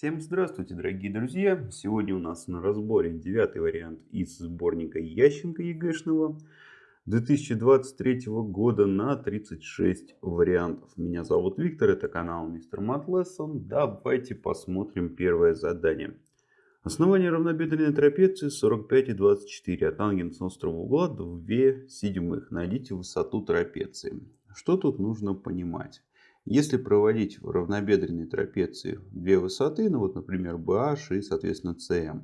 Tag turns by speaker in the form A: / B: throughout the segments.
A: Всем здравствуйте, дорогие друзья! Сегодня у нас на разборе девятый вариант из сборника Ященко ЕГЭшного 2023 года на 36 вариантов. Меня зовут Виктор, это канал Мистер Мат Давайте посмотрим первое задание. Основание равнобедренной трапеции 45 и 24, а тангенс острого угла 2 седьмых. Найдите высоту трапеции. Что тут нужно понимать? Если проводить в равнобедренной трапеции две высоты, ну вот, например, BH и, соответственно, CM,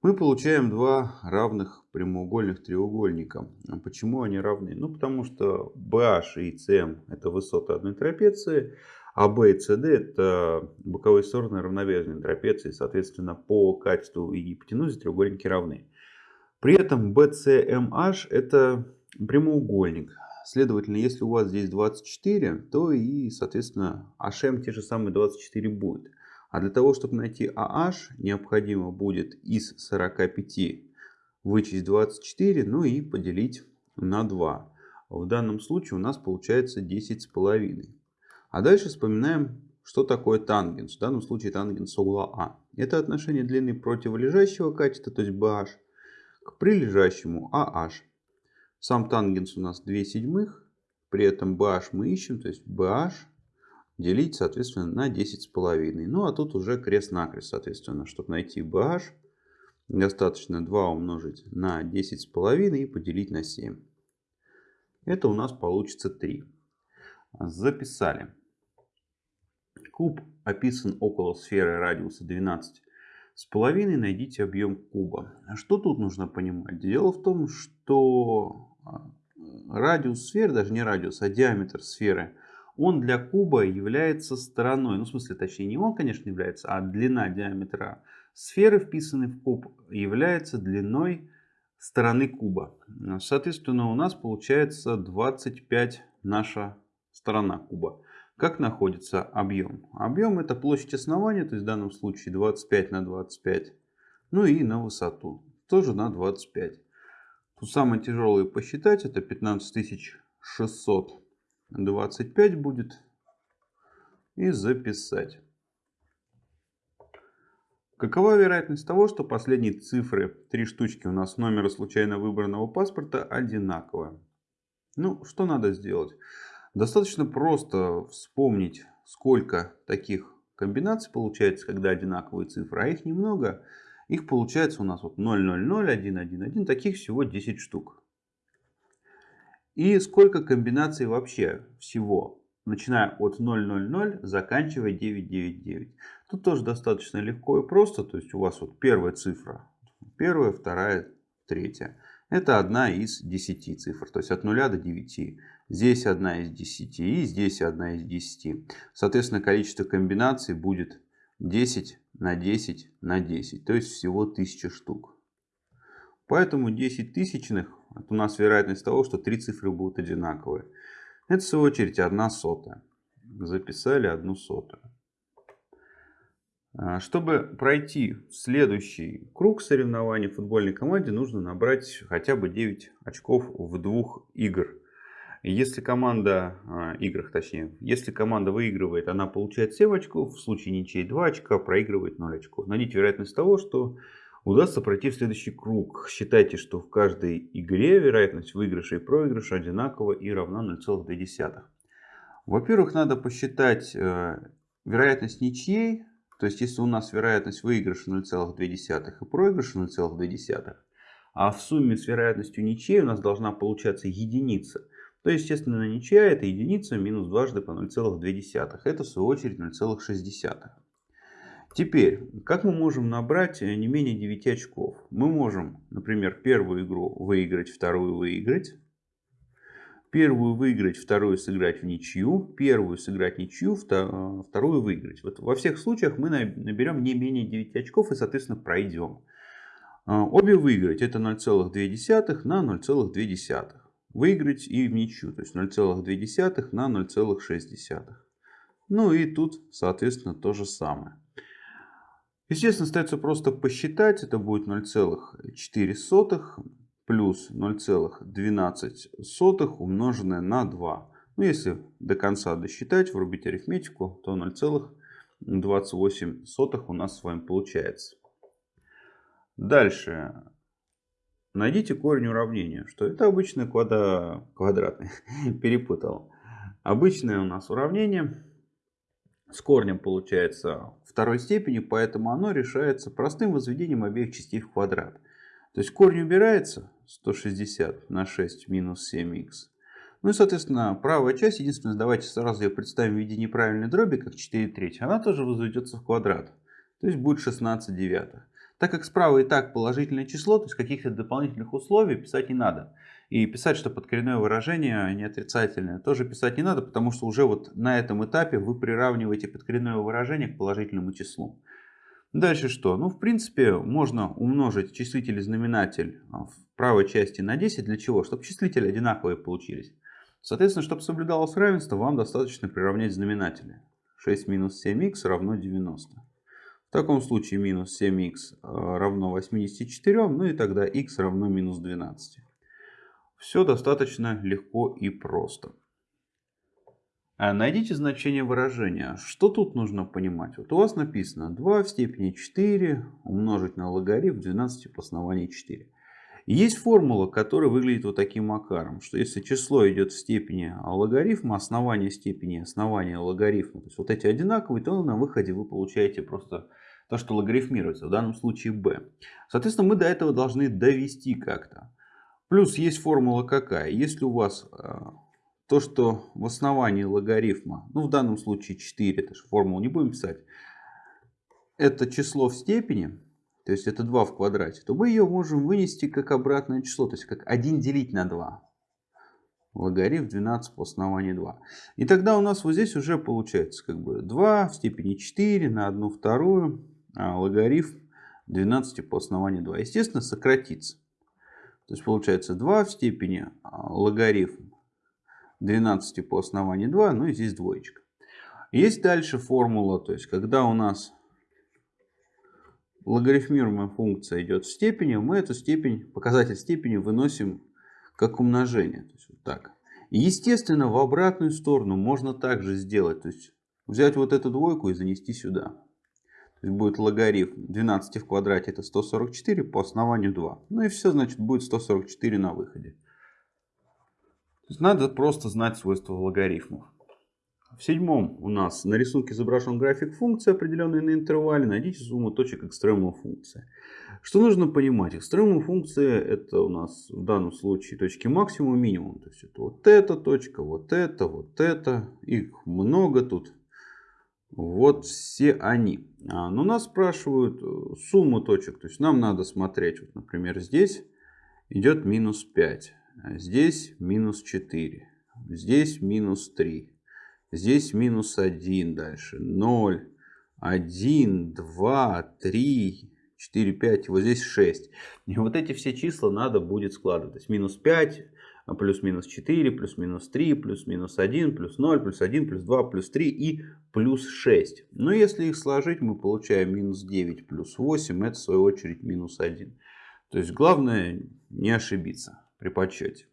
A: мы получаем два равных прямоугольных треугольника. А почему они равны? Ну, потому что BH и CM это высоты одной трапеции, а B и CD это боковые стороны равнобедренной трапеции. Соответственно, по качеству и гипотенузе треугольники равны. При этом BCMH это прямоугольник. Следовательно, если у вас здесь 24, то и, соответственно, HM те же самые 24 будет. А для того, чтобы найти AH, необходимо будет из 45 вычесть 24, ну и поделить на 2. В данном случае у нас получается 10,5. А дальше вспоминаем, что такое тангенс. В данном случае тангенс угла А. Это отношение длины противолежащего катета, то есть BH, к прилежащему AH. Сам тангенс у нас 2 седьмых. При этом BH мы ищем, то есть BH делить, соответственно, на 10,5. Ну, а тут уже крест-накрест, соответственно. Чтобы найти BH, достаточно 2 умножить на 10,5 и поделить на 7. Это у нас получится 3. Записали. Куб описан около сферы радиуса 12 с половиной найдите объем куба. Что тут нужно понимать? Дело в том, что радиус сферы, даже не радиус, а диаметр сферы, он для куба является стороной. Ну, в смысле, точнее, не он, конечно, является, а длина диаметра сферы, вписанной в куб, является длиной стороны куба. Соответственно, у нас получается 25 наша сторона куба. Как находится объем? Объем это площадь основания, то есть в данном случае 25 на 25. Ну и на высоту, тоже на 25. Тут самое тяжелое посчитать, это 15625 будет. И записать. Какова вероятность того, что последние цифры, три штучки у нас номера случайно выбранного паспорта одинаковые? Ну, что надо сделать? Достаточно просто вспомнить, сколько таких комбинаций получается, когда одинаковые цифры, а их немного. Их получается у нас вот 0, 0, 0, 1, 1, 1. Таких всего 10 штук. И сколько комбинаций вообще всего? Начиная от 0, 0, 0, заканчивая 9, 9, 9. Тут тоже достаточно легко и просто. То есть у вас вот первая цифра. Первая, вторая, третья. Это одна из 10 цифр. То есть от 0 до 9. Здесь одна из 10 и здесь одна из 10. Соответственно, количество комбинаций будет 10 на 10 на 10, то есть всего 1000 штук. Поэтому 10 тысячных, это у нас вероятность того, что три цифры будут одинаковые. Это в свою очередь 1 сотая. Записали 1 сотую. А, чтобы пройти следующий круг соревнований в футбольной команде, нужно набрать хотя бы 9 очков в двух игр. Если команда, а, играх точнее, если команда выигрывает, она получает 7 очков, в случае ничьей 2 очка, проигрывает 0 очков. Найдите вероятность того, что удастся пройти в следующий круг. Считайте, что в каждой игре вероятность выигрыша и проигрыша одинакова и равна 0,2. Во-первых, надо посчитать э, вероятность ничьей. То есть, если у нас вероятность выигрыша 0,2 и проигрыша 0,2, а в сумме с вероятностью ничьей у нас должна получаться единица – то, естественно, ничья это единица минус дважды по 0,2. Это, в свою очередь, 0,6. Теперь, как мы можем набрать э, не менее 9 очков? Мы можем, например, первую игру выиграть, вторую выиграть. Первую выиграть, вторую сыграть в ничью. Первую сыграть ничью, э, вторую выиграть. Вот во всех случаях мы наберем не менее 9 очков и, соответственно, пройдем. Э, обе выиграть это 0,2 на 0,2 выиграть и в ничью. То есть 0,2 на 0,6. Ну и тут, соответственно, то же самое. Естественно, остается просто посчитать. Это будет 0,4 плюс 0,12 умноженное на 2. Ну, если до конца досчитать, врубить арифметику, то 0,12 28 сотых у нас с вами получается. Дальше. Найдите корень уравнения. Что это обычное квадра... квадратное. Перепутал. Обычное у нас уравнение с корнем получается второй степени, поэтому оно решается простым возведением обеих частей в квадрат. То есть корень убирается 160 на 6 минус 7х. Ну и, соответственно, правая часть, единственное, давайте сразу ее представим в виде неправильной дроби, как 4 трети, она тоже возведется в квадрат. То есть будет 16 девятых. Так как справа и так положительное число, то есть каких-то дополнительных условий писать не надо. И писать, что подкоренное выражение не отрицательное, тоже писать не надо, потому что уже вот на этом этапе вы приравниваете подкоренное выражение к положительному числу. Дальше что? Ну, в принципе, можно умножить числитель и знаменатель в правой части на 10. Для чего? Чтобы числители одинаковые получились. Соответственно, чтобы соблюдалось равенство, вам достаточно приравнять знаменатели. 6 минус 7х равно 90. В таком случае минус 7х э, равно 84, ну и тогда х равно минус 12. Все достаточно легко и просто. А найдите значение выражения. Что тут нужно понимать? Вот у вас написано 2 в степени 4 умножить на логарифм 12 по основанию 4. Есть формула, которая выглядит вот таким макаром, что если число идет в степени логарифма, основание степени основания логарифма, то есть вот эти одинаковые, то на выходе вы получаете просто то, что логарифмируется, в данном случае b. Соответственно, мы до этого должны довести как-то. Плюс есть формула какая? Если у вас э, то, что в основании логарифма, ну в данном случае 4, это же формулу не будем писать, это число в степени, то есть это 2 в квадрате, то мы ее можем вынести как обратное число, то есть как 1 делить на 2. Логарифм 12 по основанию 2. И тогда у нас вот здесь уже получается как бы 2 в степени 4 на 1 вторую, логарифм 12 по основанию 2. Естественно, сократится. То есть получается 2 в степени а, логарифм 12 по основанию 2, ну и здесь двоечка. Есть дальше формула, то есть когда у нас логарифмируемая функция идет в степени, мы эту степень, показатель степени выносим как умножение. То есть вот так. Естественно, в обратную сторону можно также сделать. То есть взять вот эту двойку и занести сюда. Будет логарифм 12 в квадрате это 144 по основанию 2. Ну и все, значит, будет 144 на выходе. То есть надо просто знать свойства логарифмов. В седьмом у нас на рисунке изображен график функции, определенной на интервале. Найдите сумму точек экстремума функции. Что нужно понимать? Экстремум функции это у нас в данном случае точки максимум и минимум. То есть это вот эта точка, вот это, вот это. Их много тут. Вот все они. А, но нас спрашивают э, сумму точек. То есть нам надо смотреть. Вот, например, здесь идет минус 5. А здесь минус 4. Здесь минус 3. Здесь минус 1 дальше. 0, 1, 2, 3, 4, 5. Вот здесь 6. И вот эти все числа надо будет складывать. То есть минус 5, плюс-минус 4, плюс-минус 3, плюс-минус 1, плюс 0, плюс 1, плюс 2, плюс 3 и плюс 6. Но если их сложить, мы получаем минус 9 плюс 8. Это в свою очередь минус 1. То есть главное не ошибиться при подсчете.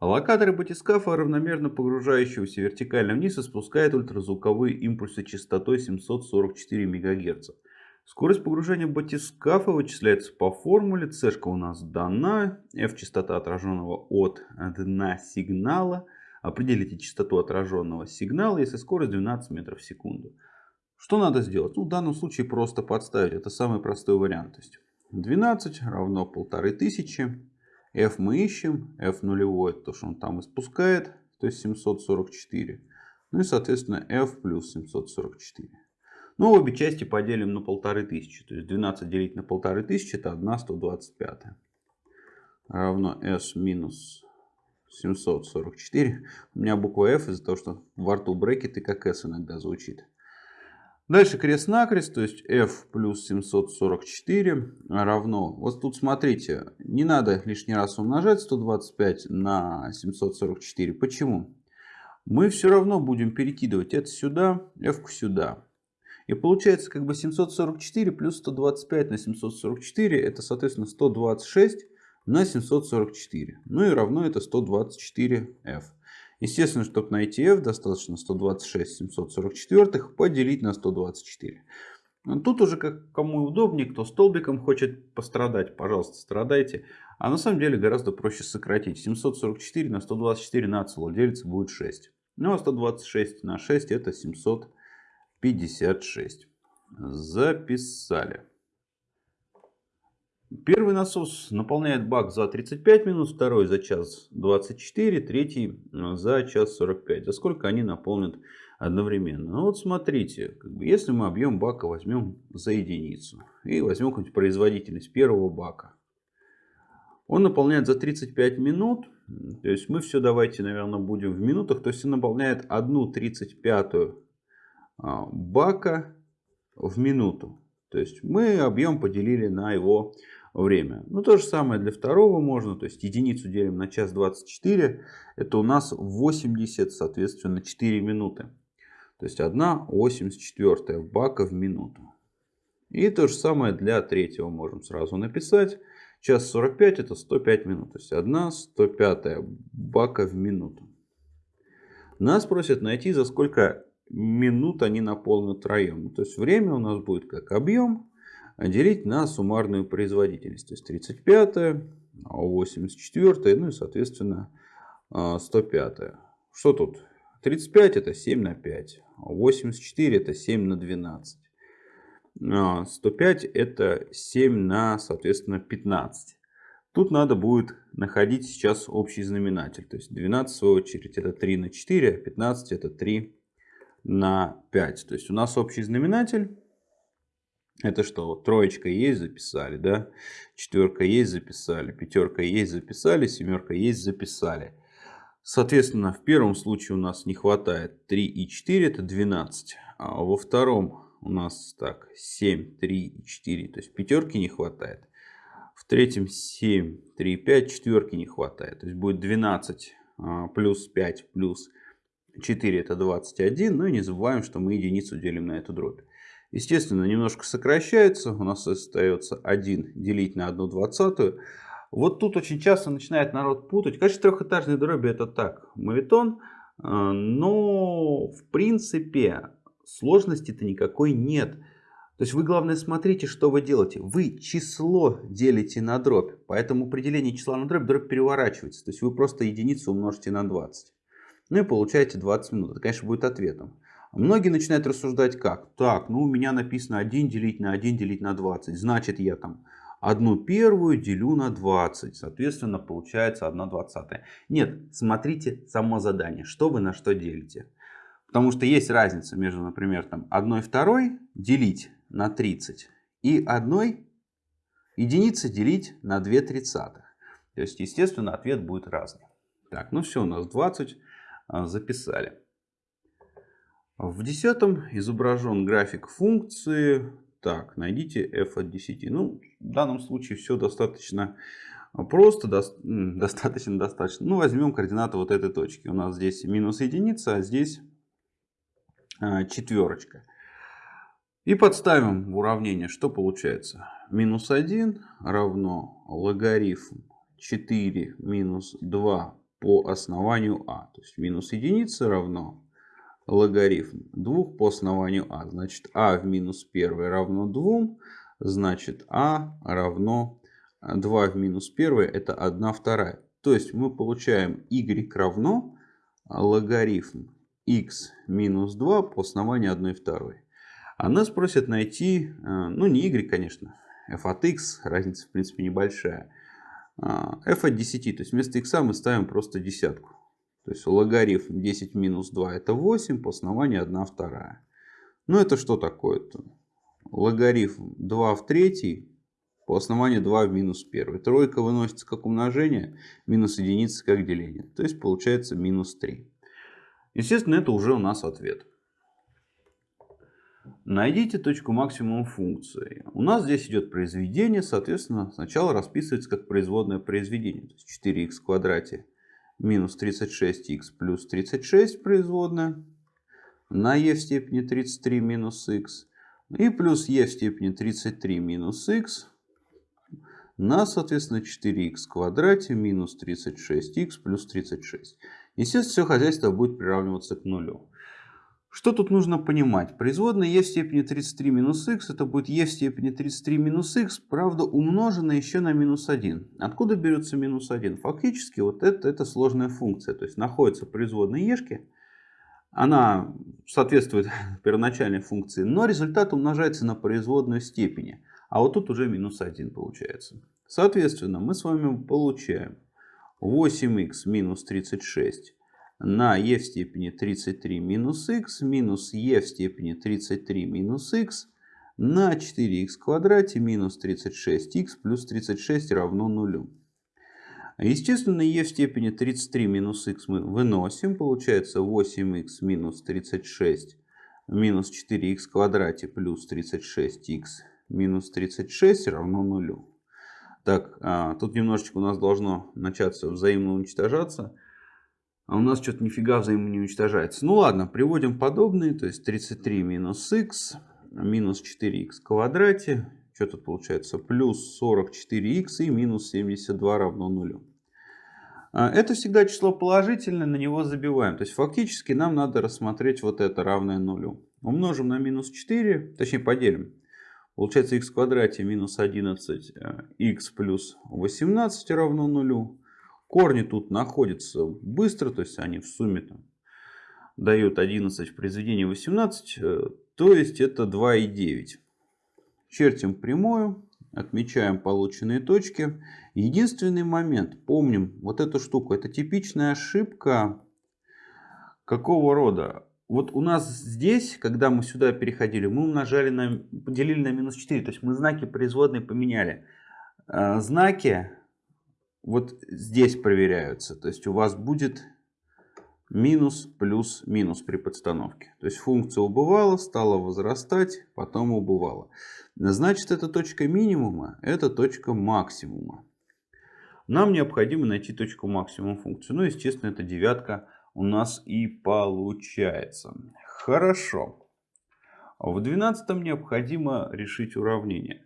A: Локаторы батискафа, равномерно погружающегося вертикально вниз, испускает ультразвуковые импульсы частотой 744 МГц. Скорость погружения батискафа вычисляется по формуле. C у нас дана. F частота отраженного от дна сигнала. Определите частоту отраженного сигнала, если скорость 12 метров в секунду. Что надо сделать? Ну, в данном случае просто подставить. Это самый простой вариант. То есть 12 равно 1500 f мы ищем, f нулевой, то, что он там испускает, то есть 744. Ну и, соответственно, f плюс 744. Ну, обе части поделим на 1500. То есть 12 делить на 1500 это 1 125. Равно s минус 744. У меня буква f из-за того, что во рту брекеты как s иногда звучит. Дальше крест-накрест, то есть f плюс 744 равно, вот тут смотрите, не надо лишний раз умножать 125 на 744. Почему? Мы все равно будем перекидывать это сюда, f сюда. И получается как бы 744 плюс 125 на 744, это соответственно 126 на 744. Ну и равно это 124f. Естественно, чтобы найти f, достаточно 126 744 поделить на 124. Тут уже как кому удобнее, кто столбиком хочет пострадать, пожалуйста, страдайте. А на самом деле гораздо проще сократить. 744 на 124 нацело делится будет 6. Ну а 126 на 6 это 756. Записали. Первый насос наполняет бак за 35 минут, второй за час 24, третий за час 45. За сколько они наполнят одновременно? Ну вот смотрите, как бы, если мы объем бака возьмем за единицу и возьмем какую-нибудь производительность первого бака. Он наполняет за 35 минут, то есть мы все давайте, наверное, будем в минутах. То есть он наполняет одну 35 а, бака в минуту. То есть мы объем поделили на его время. Ну, то же самое для второго можно. То есть единицу делим на час 24. Это у нас 80, соответственно, 4 минуты. То есть 1 84 бака в минуту. И то же самое для третьего можем сразу написать. Час 45 это 105 минут. То есть 1 105 бака в минуту. Нас просят найти, за сколько минут они наполнят троем. То есть время у нас будет как объем делить на суммарную производительность. То есть 35, 84, ну и соответственно 105. Что тут? 35 это 7 на 5, 84 это 7 на 12. 105 это 7 на, соответственно, 15. Тут надо будет находить сейчас общий знаменатель. То есть 12 в свою очередь это 3 на 4, а 15 это 3 на 5. То есть у нас общий знаменатель это что, троечка есть, записали, да? Четверка есть, записали. Пятерка есть, записали. Семерка есть, записали. Соответственно, в первом случае у нас не хватает 3 и 4, это 12. А во втором у нас так 7, 3 и 4, то есть пятерки не хватает. В третьем 7, 3, 5, четверки не хватает. То есть будет 12 а, плюс 5 плюс 4 это 21. Ну и не забываем, что мы единицу делим на эту дробь. Естественно, немножко сокращается. У нас остается 1 делить на 1 двадцатую. Вот тут очень часто начинает народ путать. Конечно, трехэтажные дроби это так, мавитон. Э, но в принципе сложности-то никакой нет. То есть вы главное смотрите, что вы делаете. Вы число делите на дробь. Поэтому определение числа на дробь, дробь переворачивается. То есть вы просто единицу умножите на 20. Ну и получаете 20 минут. Это, конечно, будет ответом. Многие начинают рассуждать как? Так, ну у меня написано 1 делить на 1 делить на 20. Значит я там одну первую делю на 20. Соответственно получается 1 двадцатая. Нет, смотрите само задание. Что вы на что делите. Потому что есть разница между, например, там 1 второй делить на 30 и 1 единицы делить на 2 тридцатых. То есть, естественно, ответ будет разный. Так, ну все, у нас 20 а, записали. В десятом изображен график функции. Так, найдите f от 10. Ну, в данном случае все достаточно просто, до, достаточно достаточно. Ну, возьмем координаты вот этой точки. У нас здесь минус единица, а здесь а, четверочка. И подставим в уравнение, что получается. Минус 1 равно логарифм 4 минус 2 по основанию а. То есть минус единица равно логарифм 2 по основанию а. Значит, а в минус 1 равно 2. Значит, а равно 2 в минус 1 это 1 вторая. То есть мы получаем y равно логарифм x минус 2 по основанию 1 второй. А нас просят найти, э, ну не y, конечно, f от x, разница в принципе небольшая. А, f от 10, то есть вместо x мы ставим просто десятку. То есть логарифм 10 минус 2 это 8, по основанию 1 вторая. Ну это что такое-то? Логарифм 2 в третий по основанию 2 в минус 1. Тройка выносится как умножение, минус единица как деление. То есть получается минус 3. Естественно, это уже у нас ответ. Найдите точку максимума функции. У нас здесь идет произведение, соответственно, сначала расписывается как производное произведение. То есть 4х в квадрате минус 36х плюс 36 производная на e в степени 33 минус х и плюс e в степени 33 минус х на, соответственно, 4х в квадрате минус 36х плюс 36. естественно, все хозяйство будет приравниваться к нулю. Что тут нужно понимать? Производная e в степени 33 минус x, это будет e в степени 33 минус x, правда умноженная еще на минус 1. Откуда берется минус 1? Фактически вот это, это сложная функция, то есть находится производная ешки, она соответствует первоначальной функции, но результат умножается на производную степени. А вот тут уже минус 1 получается. Соответственно, мы с вами получаем 8х минус 36 на e в степени 33 минус x минус e в степени 33 минус x на 4х квадрате минус 36х плюс 36 равно нулю. Естественно, e в степени 33 минус x мы выносим. Получается 8х минус 36 минус 4х квадрате плюс 36х минус 36 равно нулю. Так, а, тут немножечко у нас должно начаться взаимно уничтожаться. А у нас что-то нифига взаимно не уничтожается. Ну ладно, приводим подобные. То есть 33 минус х минус 4х в квадрате. Что тут получается? Плюс 44х и минус 72 равно нулю. А, это всегда число положительное, на него забиваем. То есть фактически нам надо рассмотреть вот это равное нулю. Умножим на минус 4, точнее поделим. Получается х в квадрате минус 11х э, плюс 18 равно нулю. Корни тут находятся быстро, то есть они в сумме там, дают 11 в произведении 18, э, то есть это 2,9. Чертим прямую, отмечаем полученные точки. Единственный момент, помним вот эту штуку, это типичная ошибка какого рода? Вот у нас здесь, когда мы сюда переходили, мы умножали на, поделили на минус 4, то есть мы знаки производной поменяли. Э, знаки вот здесь проверяются. То есть у вас будет минус плюс минус при подстановке. То есть функция убывала, стала возрастать, потом убывала. Значит, это точка минимума, это точка максимума. Нам необходимо найти точку максимума функции. Ну, естественно, эта девятка у нас и получается. Хорошо. В двенадцатом необходимо решить уравнение.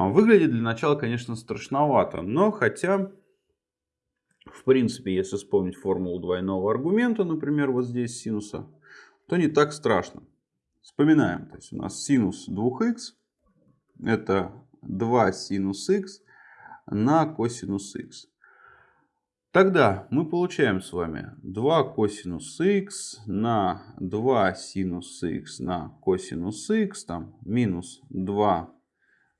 A: А, выглядит для начала, конечно, страшновато, но хотя, в принципе, если вспомнить формулу двойного аргумента, например, вот здесь синуса, то не так страшно. Вспоминаем, то есть у нас синус 2х это 2 синус х на косинус х. Тогда мы получаем с вами 2 косинус х на 2 синус х на косинус х, там минус 2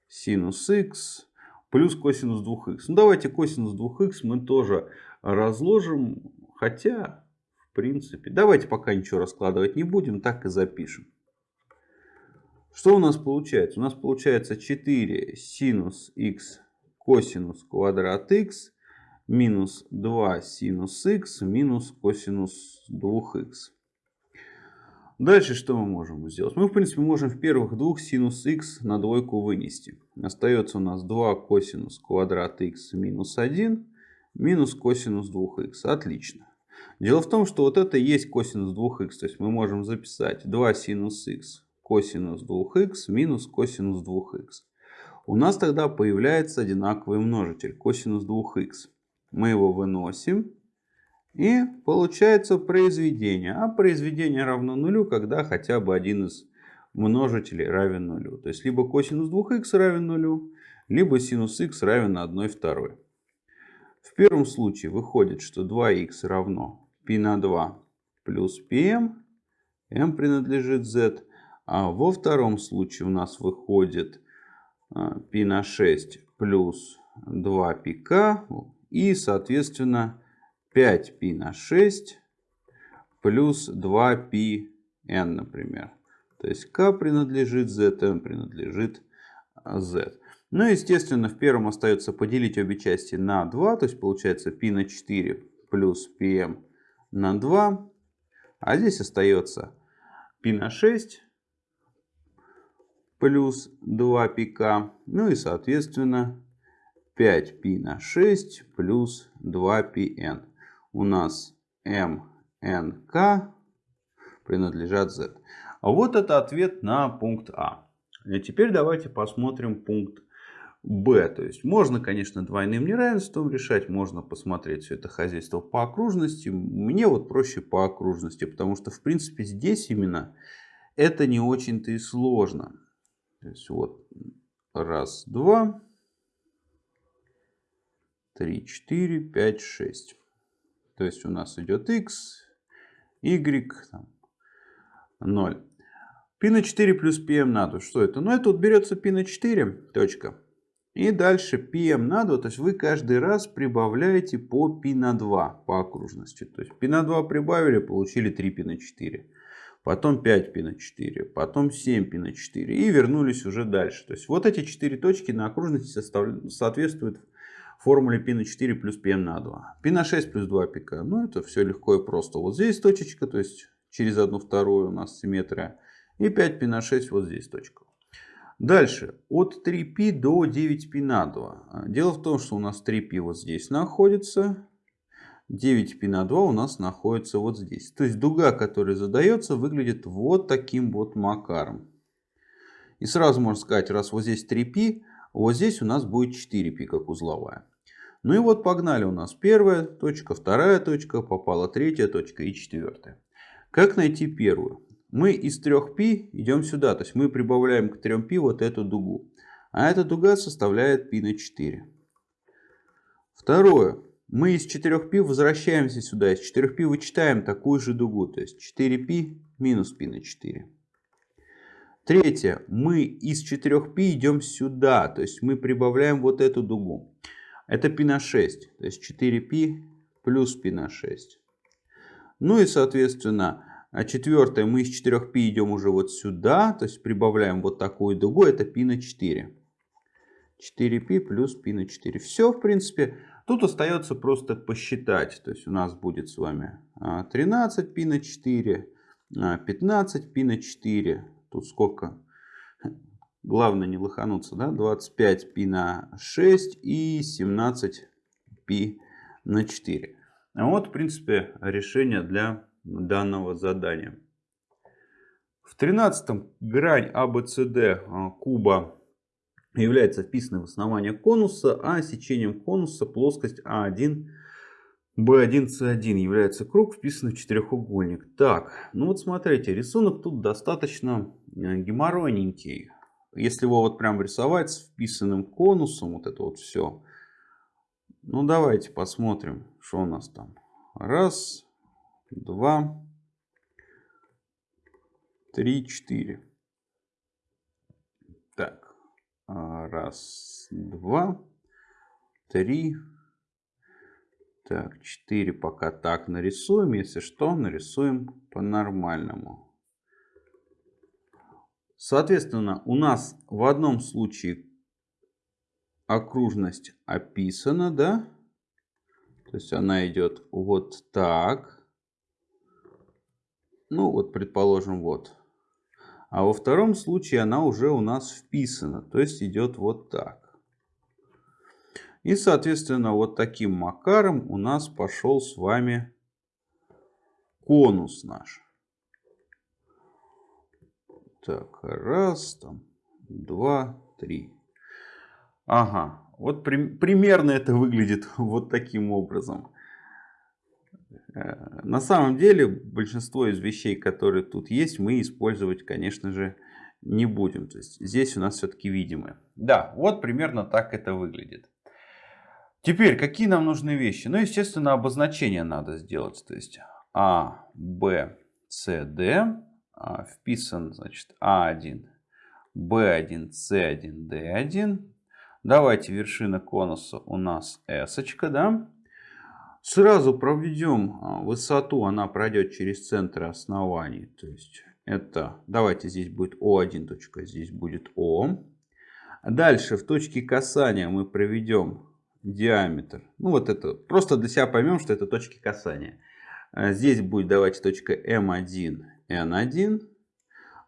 A: синус х плюс косинус 2х. Ну, давайте косинус 2х мы тоже разложим. Хотя, в принципе, давайте пока ничего раскладывать не будем, так и запишем. Что у нас получается? У нас получается 4 синус х косинус квадрат х минус 2 синус х минус косинус 2х. Дальше что мы можем сделать? Мы, в принципе, можем в первых двух синус х на двойку вынести. Остается у нас 2 косинус квадрат х минус 1 минус косинус 2х. Отлично. Дело в том, что вот это и есть косинус 2х. То есть мы можем записать 2 синус х косинус 2х минус косинус 2х. У нас тогда появляется одинаковый множитель косинус 2х. Мы его выносим. И получается произведение. А произведение равно нулю, когда хотя бы один из множителей равен нулю. То есть либо косинус 2х равен нулю, либо синус х равен 1 второй. В первом случае выходит, что 2х равно π на 2 плюс pm, m эм. эм принадлежит z. А во втором случае у нас выходит а, π на 6 плюс 2pk и, соответственно, 5π на 6 плюс 2πn, например. То есть k принадлежит z, m принадлежит z. Ну, естественно, в первом остается поделить обе части на 2. То есть получается π на 4 плюс pm на 2. А здесь остается π на 6 плюс 2πk. Ну и, соответственно, 5π на 6 плюс 2πn у нас МНК принадлежат Z. А вот это ответ на пункт А. Теперь давайте посмотрим пункт b. То есть можно, конечно, двойным неравенством решать, можно посмотреть все это хозяйство по окружности. Мне вот проще по окружности, потому что, в принципе, здесь именно это не очень-то и сложно. То есть вот раз, два, три, четыре, пять, шесть. То есть у нас идет x, y, там, 0. Пи на 4 плюс pm на 2. Что это? Ну, это вот берется пи на 4, точка. И дальше pm на 2. То есть вы каждый раз прибавляете по пи на 2 по окружности. То есть пи на 2 прибавили, получили 3 пи на 4. Потом 5 пи на 4. Потом 7 пи на 4. И вернулись уже дальше. То есть вот эти 4 точки на окружности соответствуют формуле π на 4 плюс πm на 2. π на 6 плюс 2 пика. Ну, это все легко и просто. Вот здесь точечка, то есть через одну вторую у нас симметрия. И 5π на 6 вот здесь точка. Дальше. От 3π до 9π на 2. Дело в том, что у нас 3π вот здесь находится. 9π на 2 у нас находится вот здесь. То есть дуга, которая задается, выглядит вот таким вот макаром. И сразу можно сказать, раз вот здесь 3π, вот здесь у нас будет 4π как узловая. Ну и вот погнали у нас первая точка, вторая точка, попала третья точка и четвертая. Как найти первую? Мы из 3π идем сюда, то есть мы прибавляем к 3π вот эту дугу. А эта дуга составляет π на 4. Второе. Мы из 4π возвращаемся сюда. Из 4π вычитаем такую же дугу. То есть 4π минус π на 4. Третье. Мы из 4π идем сюда. То есть мы прибавляем вот эту дугу. Это π на 6. То есть 4π плюс π на 6. Ну и соответственно а четвертое, мы из 4π идем уже вот сюда, то есть прибавляем вот такую дугу, это π на 4. 4π плюс π на 4. Все, в принципе, тут остается просто посчитать. То есть у нас будет с вами 13π а, на 4, 15π а, на 4. Тут сколько? Главное не лохануться, да? 25π на 6 и 17π на 4. Вот, в принципе, решение для данного задания. В 13 грань ABCD а, куба является вписанной в основание конуса, а сечением конуса плоскость А1, B1, C1 является круг, вписанный в четырехугольник. Так, ну вот смотрите, рисунок тут достаточно э, геморройненький. Если его вот прям рисовать с вписанным конусом, вот это вот все. Ну давайте посмотрим, что у нас там. Раз, два, три, четыре. Так, а, раз, два, три, так, четыре пока так нарисуем. Если что, нарисуем по-нормальному. Соответственно, у нас в одном случае окружность описана, да? То есть она идет вот так. Ну, вот, предположим, вот. А во втором случае она уже у нас вписана, то есть идет вот так. И, соответственно, вот таким макаром у нас пошел с вами конус наш. Так, раз, там, два, три. Ага, вот при, примерно это выглядит вот таким образом. Э, на самом деле большинство из вещей, которые тут есть, мы использовать, конечно же, не будем. То есть здесь у нас все-таки видимые. Да, вот примерно так это выглядит. Теперь, какие нам нужны вещи? Ну, естественно, обозначение надо сделать. То есть А, Б, С, Д. А, вписан, значит, А1, Б1, С1, Д1. Давайте вершина конуса у нас S, да? Сразу проведем а, высоту, она пройдет через центр оснований. То есть это, давайте здесь будет О1 точка, здесь будет О. Дальше в точке касания мы проведем диаметр. Ну вот это, просто для себя поймем, что это точки касания. А, здесь будет, давайте, точка М1, Н1.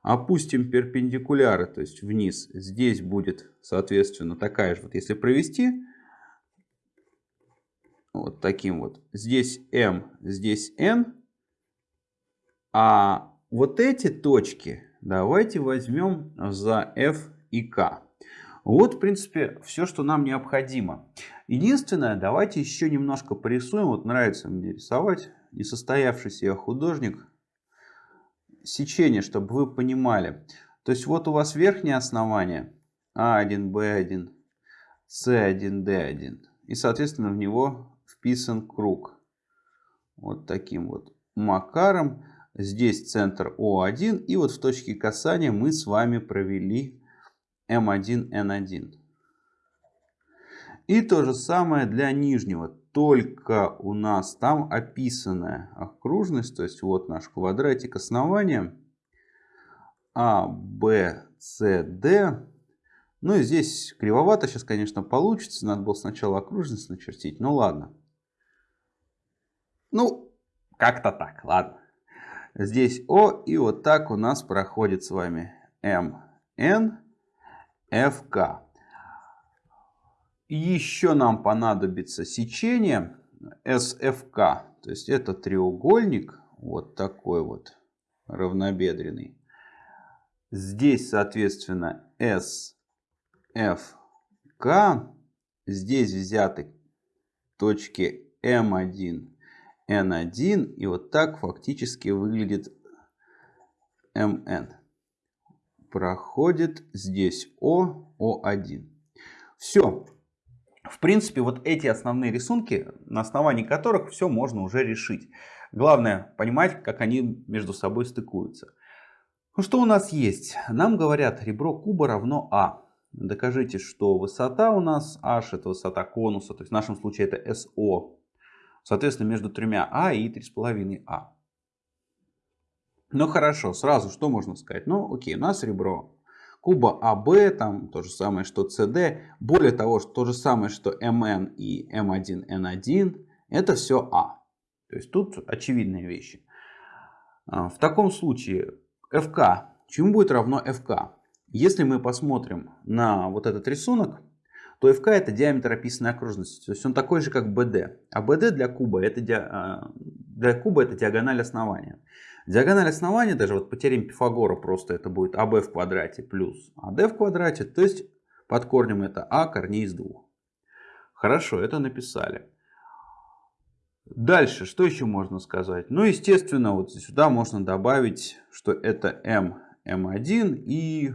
A: Опустим перпендикуляры, то есть вниз. Здесь будет, соответственно, такая же. Вот если провести, вот таким вот. Здесь M, здесь N. А вот эти точки давайте возьмем за F и K. Вот, в принципе, все, что нам необходимо. Единственное, давайте еще немножко порисуем. Вот нравится мне рисовать. Несостоявшийся я художник. Сечение, чтобы вы понимали. То есть вот у вас верхнее основание А1, Б1, С1, Д1. И, соответственно, в него вписан круг. Вот таким вот макаром. Здесь центр О1. И вот в точке касания мы с вами провели М1, Н1. И то же самое для нижнего. Только у нас там описанная окружность. То есть вот наш квадратик основания. А, Б, С, Д. Ну и здесь кривовато сейчас, конечно, получится. Надо было сначала окружность начертить. Ну ладно. Ну, как-то так, ладно. Здесь О, и вот так у нас проходит с вами М, Н, Ф, К. Еще нам понадобится сечение СФК. То есть это треугольник, вот такой вот равнобедренный. Здесь, соответственно, СФК. Здесь взяты точки М1, Н1. И вот так фактически выглядит МН. Проходит здесь О, О1. Все. В принципе, вот эти основные рисунки, на основании которых все можно уже решить. Главное понимать, как они между собой стыкуются. Ну что у нас есть? Нам говорят, ребро куба равно А. Докажите, что высота у нас h это высота конуса, то есть в нашем случае это SO. Соответственно, между тремя А и 3,5А. Ну хорошо, сразу что можно сказать? Ну окей, у нас ребро куба АБ, там то же самое, что CD. Более того, то же самое, что МН и М1Н1. Это все А. То есть тут очевидные вещи. А, в таком случае FK, чему будет равно FK? Если мы посмотрим на вот этот рисунок, то FK это диаметр описанной окружности. То есть он такой же, как BD. А BD для куба это, а, для куба это диагональ основания. Диагональ основания, даже вот по теореме Пифагора просто это будет АБ в квадрате плюс АД в квадрате. То есть под корнем это А корней из двух. Хорошо, это написали. Дальше, что еще можно сказать? Ну, естественно, вот сюда можно добавить, что это М, М1 и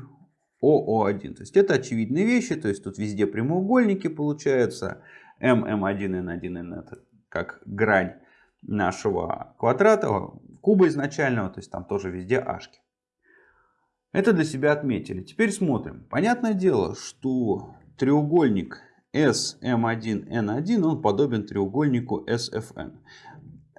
A: ОО1. То есть это очевидные вещи, то есть тут везде прямоугольники получаются. М, М1, Н1, Н это как грань нашего квадрата, куба изначального, то есть там тоже везде ашки. Это для себя отметили. Теперь смотрим. Понятное дело, что треугольник SM1N1, он подобен треугольнику SFN.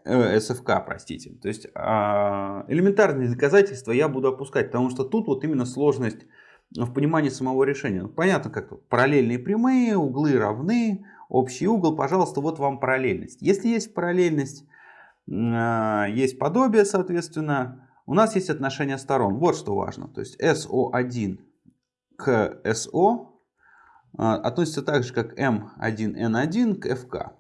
A: Э, SFK, простите. То есть э, элементарные доказательства я буду опускать, потому что тут вот именно сложность в понимании самого решения. Ну, понятно, как параллельные прямые, углы равны, общий угол, пожалуйста, вот вам параллельность. Если есть параллельность, есть подобие, соответственно, у нас есть отношение сторон. Вот что важно. То есть SO1 к SO а, относится так же, как M1N1 к FK.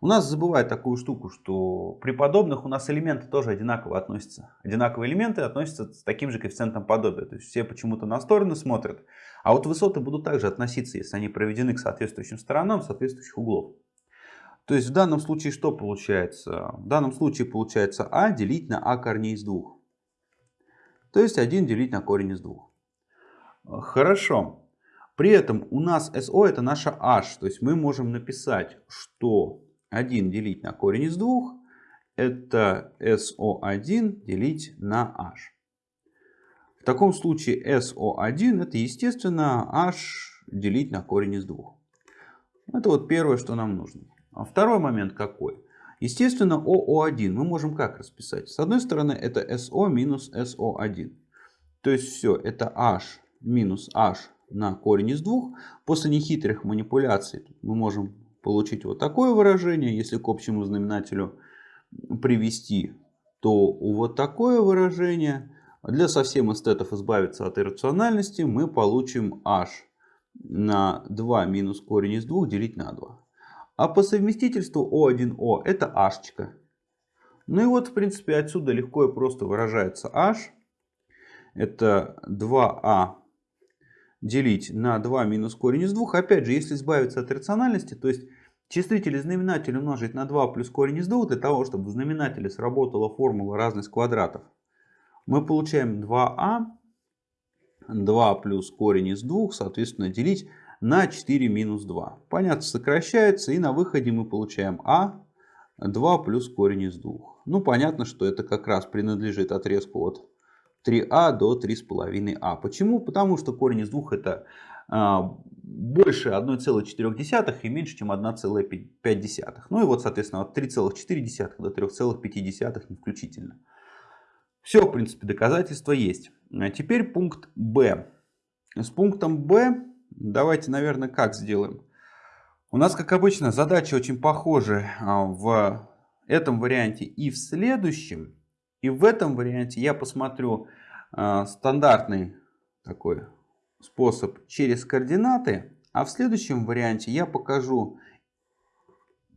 A: У нас забывают такую штуку, что при подобных у нас элементы тоже одинаково относятся. Одинаковые элементы относятся с таким же коэффициентом подобия. То есть все почему-то на стороны смотрят. А вот высоты будут также относиться, если они проведены к соответствующим сторонам соответствующих углов. То есть в данном случае что получается? В данном случае получается А делить на А корней из двух. То есть 1 делить на корень из двух. Хорошо. При этом у нас SO это наша H. То есть мы можем написать, что 1 делить на корень из 2 это SO1 делить на H. В таком случае SO1 это естественно H делить на корень из 2. Это вот первое, что нам нужно. А второй момент какой? Естественно, OO1 мы можем как расписать? С одной стороны, это SO минус SO1. То есть все, это H минус H на корень из двух. После нехитрых манипуляций мы можем получить вот такое выражение. Если к общему знаменателю привести, то вот такое выражение. Для совсем эстетов избавиться от иррациональности мы получим h на 2 минус корень из 2 делить на 2. А по совместительству O1O это h. Ну и вот в принципе отсюда легко и просто выражается h. Это 2а делить на 2 минус корень из 2. Опять же, если избавиться от рациональности, то есть числитель и знаменатель умножить на 2 плюс корень из 2, для того, чтобы в знаменателе сработала формула разность квадратов, мы получаем 2а, 2 плюс корень из 2, соответственно, делить на 4 минус 2. Понятно, сокращается, и на выходе мы получаем а 2 плюс корень из 2. Ну, понятно, что это как раз принадлежит отрезку от 3а до 3,5а. Почему? Потому что корень из 2 это а, больше 1,4 и меньше, чем 1,5. Ну и вот, соответственно, от 3,4 до 3,5 не включительно. Все, в принципе, доказательства есть. А теперь пункт Б. С пунктом Б давайте, наверное, как сделаем. У нас, как обычно, задачи очень похожи а, в этом варианте и в следующем. И в этом варианте я посмотрю э, стандартный такой способ через координаты. А в следующем варианте я покажу,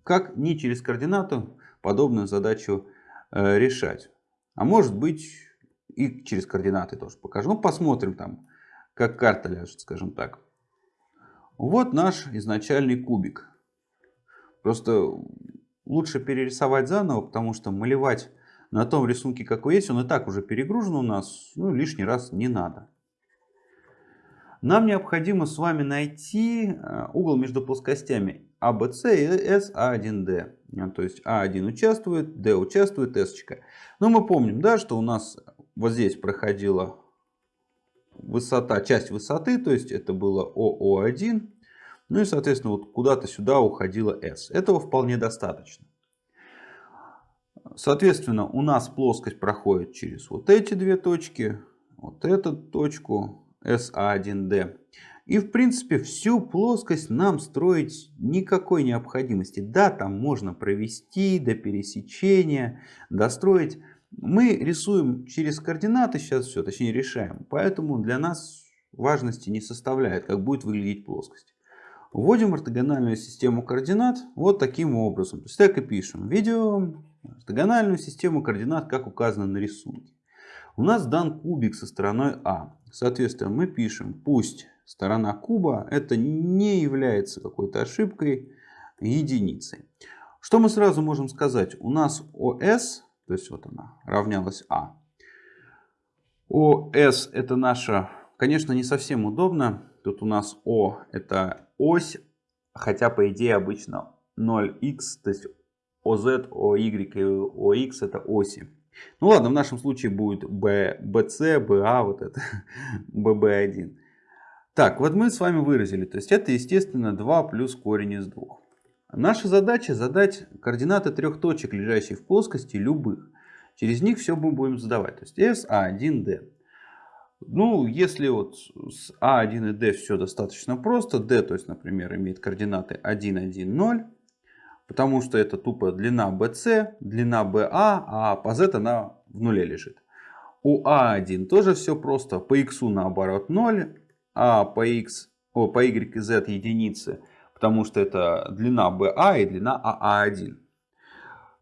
A: как не через координату подобную задачу э, решать. А может быть и через координаты тоже покажу. Ну, посмотрим там, как карта ляжет, скажем так. Вот наш изначальный кубик. Просто лучше перерисовать заново, потому что малевать на том рисунке, какой есть, он и так уже перегружен у нас, ну лишний раз не надо. Нам необходимо с вами найти э, угол между плоскостями ABC а и SA1D. А то есть А1 участвует, D участвует, S. Но мы помним, да, что у нас вот здесь проходила высота, часть высоты, то есть это было ОО1. Ну и, соответственно, вот куда-то сюда уходила S. Этого вполне достаточно. Соответственно, у нас плоскость проходит через вот эти две точки, вот эту точку SA1D. И в принципе всю плоскость нам строить никакой необходимости. Да, там можно провести до пересечения, достроить. Мы рисуем через координаты сейчас все, точнее решаем. Поэтому для нас важности не составляет, как будет выглядеть плоскость. Вводим ортогональную систему координат вот таким образом. То есть так и пишем. Видео ортогональную систему координат, как указано на рисунке. У нас дан кубик со стороной А. Соответственно, мы пишем, пусть сторона куба это не является какой-то ошибкой, единицей. Что мы сразу можем сказать? У нас ОС, то есть вот она равнялась А. ОС это наша, конечно, не совсем удобно. Тут у нас О это ось, хотя по идее обычно 0х, то есть OZ, OY и OX это оси. Ну ладно, в нашем случае будет B, BC, BA, вот это, BB1. Так, вот мы с вами выразили, то есть это естественно 2 плюс корень из 2. Наша задача задать координаты трех точек, лежащих в плоскости, любых. Через них все мы будем задавать. То есть S, A1, D. Ну, если вот с А1 и D все достаточно просто, D, то есть, например, имеет координаты 1, 1, 0, потому что это тупо длина BC, длина BA, а по Z она в нуле лежит. У А1 тоже все просто, по X наоборот 0, а по, X, о, по Y и Z единицы, потому что это длина BA и длина АА1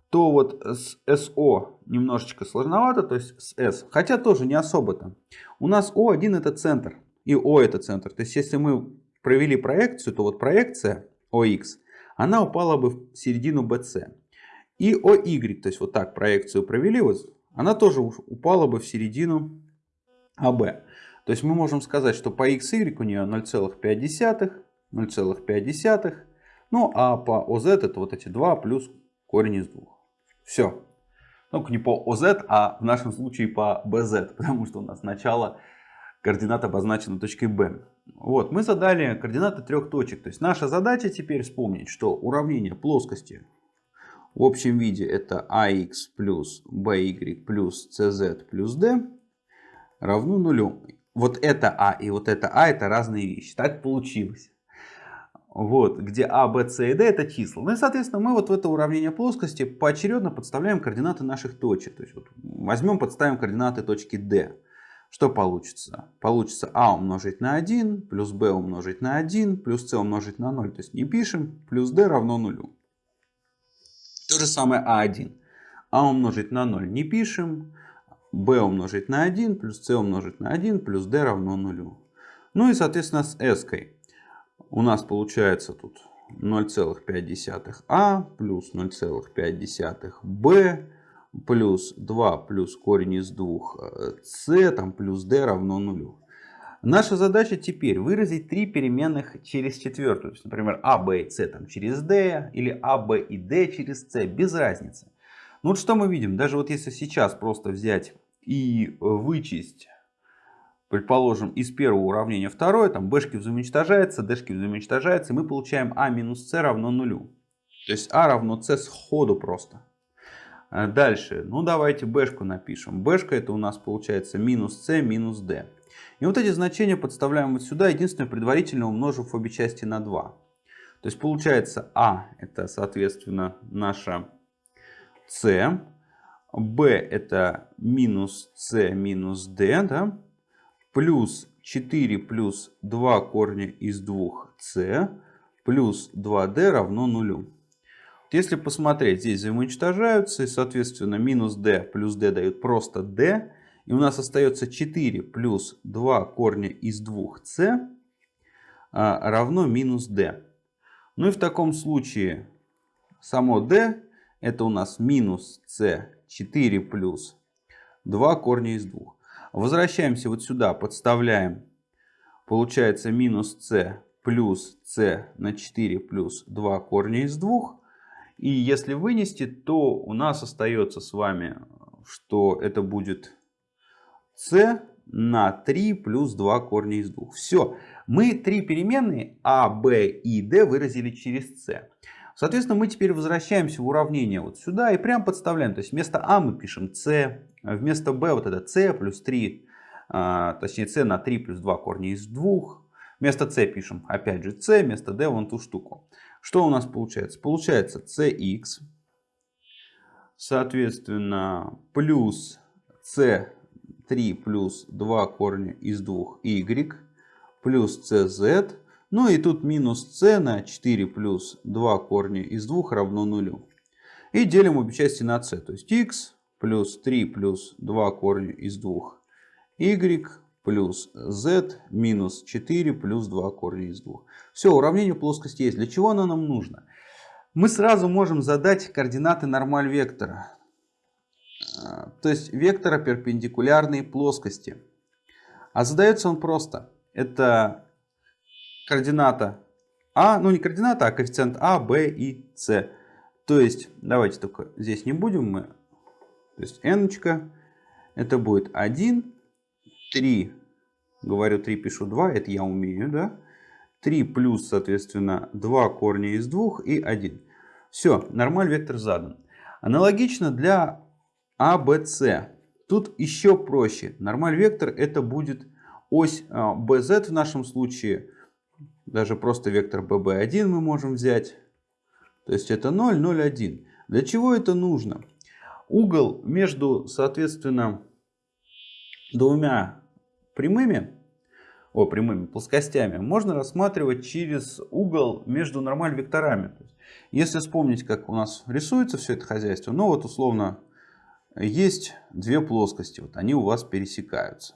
A: то вот с SO немножечко сложновато, то есть с S, хотя тоже не особо-то. У нас O1 это центр, и O это центр. То есть если мы провели проекцию, то вот проекция OX, она упала бы в середину BC. И OY, то есть вот так проекцию провели, вот, она тоже упала бы в середину AB. То есть мы можем сказать, что по XY у нее 0,5, 0,5, ну а по OZ это вот эти 2 плюс корень из 2. Все. Ну, не по OZ, а в нашем случае по BZ, потому что у нас начало координат обозначена точкой B. Вот, мы задали координаты трех точек. То есть наша задача теперь вспомнить, что уравнение плоскости в общем виде это ax плюс by плюс cz плюс d равно нулю. Вот это а и вот это а это разные вещи. Так получилось вот, где А, Б, С и Д это числа. Ну и, соответственно, мы вот в это уравнение плоскости поочередно подставляем координаты наших точек. То есть вот возьмем, подставим координаты точки D. Что получится? Получится А умножить на 1, плюс Б умножить на 1, плюс С умножить на 0. То есть не пишем, плюс D равно нулю. То же самое А1. А умножить на 0 не пишем, b умножить на 1, плюс c умножить на 1, плюс d равно нулю. Ну и, соответственно, с s у нас получается тут 0,5а плюс 0,5b плюс 2 плюс корень из 2 c там плюс d равно нулю. Наша задача теперь выразить три переменных через четвертую. То есть, например, а, b и c там через d или а, b и d через c. Без разницы. Ну вот что мы видим? Даже вот если сейчас просто взять и вычесть, предположим, из первого уравнения второе, там b-шки взаимоуничтожаются, d-шки взаимоуничтожаются, и мы получаем а минус c равно нулю. То есть а равно c сходу просто. А дальше, ну давайте b-шку напишем. b-шка это у нас получается минус c минус d. И вот эти значения подставляем вот сюда, единственное, предварительно умножив обе части на 2. То есть получается А это, соответственно, наша С. Б это минус С минус Д, да? Плюс 4 плюс 2 корня из 2С плюс 2D равно нулю. Если посмотреть, здесь взаимоуничтожаются, и, соответственно, минус d плюс d дают просто d. И у нас остается 4 плюс 2 корня из 2c а, равно минус d. Ну и в таком случае само d это у нас минус c 4 плюс 2 корня из 2. Возвращаемся вот сюда, подставляем. Получается минус c плюс c на 4 плюс 2 корня из 2. И если вынести, то у нас остается с вами, что это будет c на 3 плюс 2 корня из 2. Все. Мы три переменные а, b и d выразили через c. Соответственно, мы теперь возвращаемся в уравнение вот сюда и прям подставляем. То есть вместо а мы пишем c, вместо b вот это c плюс 3, а, точнее c на 3 плюс 2 корня из 2. Вместо c пишем опять же c, вместо d вон ту штуку. Что у нас получается? Получается cx, соответственно, плюс c 3 плюс 2 корня из 2 y плюс cz. Ну и тут минус c на 4 плюс 2 корня из 2 равно нулю. И делим обе части на c. То есть x плюс 3 плюс 2 корня из 2 y плюс z минус 4 плюс 2 корня из 2. Все, уравнение плоскости есть. Для чего оно нам нужно? Мы сразу можем задать координаты нормаль вектора. А, то есть вектора перпендикулярной плоскости. А задается он просто. Это координата А, ну не координата, а коэффициент А, Б и С. То есть, давайте только здесь не будем мы. То есть n это будет 1, 3, говорю 3, пишу 2, это я умею, да? 3 плюс, соответственно, 2 корня из 2 и 1. Все, нормаль вектор задан. Аналогично для а, Б, С. Тут еще проще. Нормаль вектор это будет ось BZ а, в нашем случае. Даже просто вектор BB1 мы можем взять. То есть это 0, 0, 1. Для чего это нужно? Угол между, соответственно, двумя прямыми, о, прямыми плоскостями можно рассматривать через угол между нормаль векторами. Если вспомнить, как у нас рисуется все это хозяйство, ну вот условно есть две плоскости, вот они у вас пересекаются.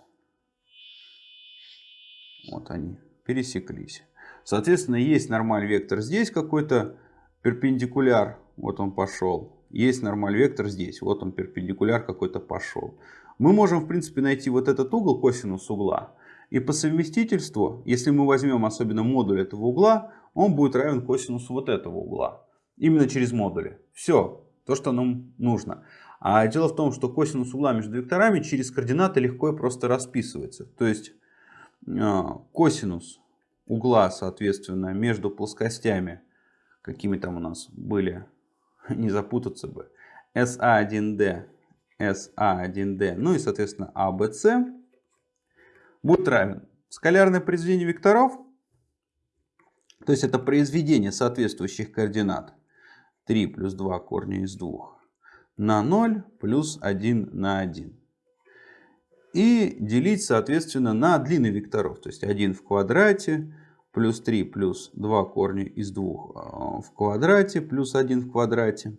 A: Вот они пересеклись. Соответственно, есть нормаль вектор здесь какой-то перпендикуляр, вот он пошел. Есть нормаль вектор здесь, вот он перпендикуляр какой-то пошел. Мы можем, в принципе, найти вот этот угол, косинус угла. И по совместительству, если мы возьмем особенно модуль этого угла, он будет равен косинусу вот этого угла. Именно через модули. Все, то, что нам нужно. А дело в том, что косинус угла между векторами через координаты легко и просто расписывается. То есть а, косинус угла, соответственно, между плоскостями, какими там у нас были, не запутаться бы, SA1D, SA1D, ну и, соответственно, ABC, будет равен скалярное произведение векторов, то есть это произведение соответствующих координат 3 плюс 2 корня из 2 на 0 плюс 1 на 1. И делить, соответственно, на длины векторов. То есть 1 в квадрате плюс 3 плюс 2 корня из 2 а, в квадрате плюс 1 в квадрате.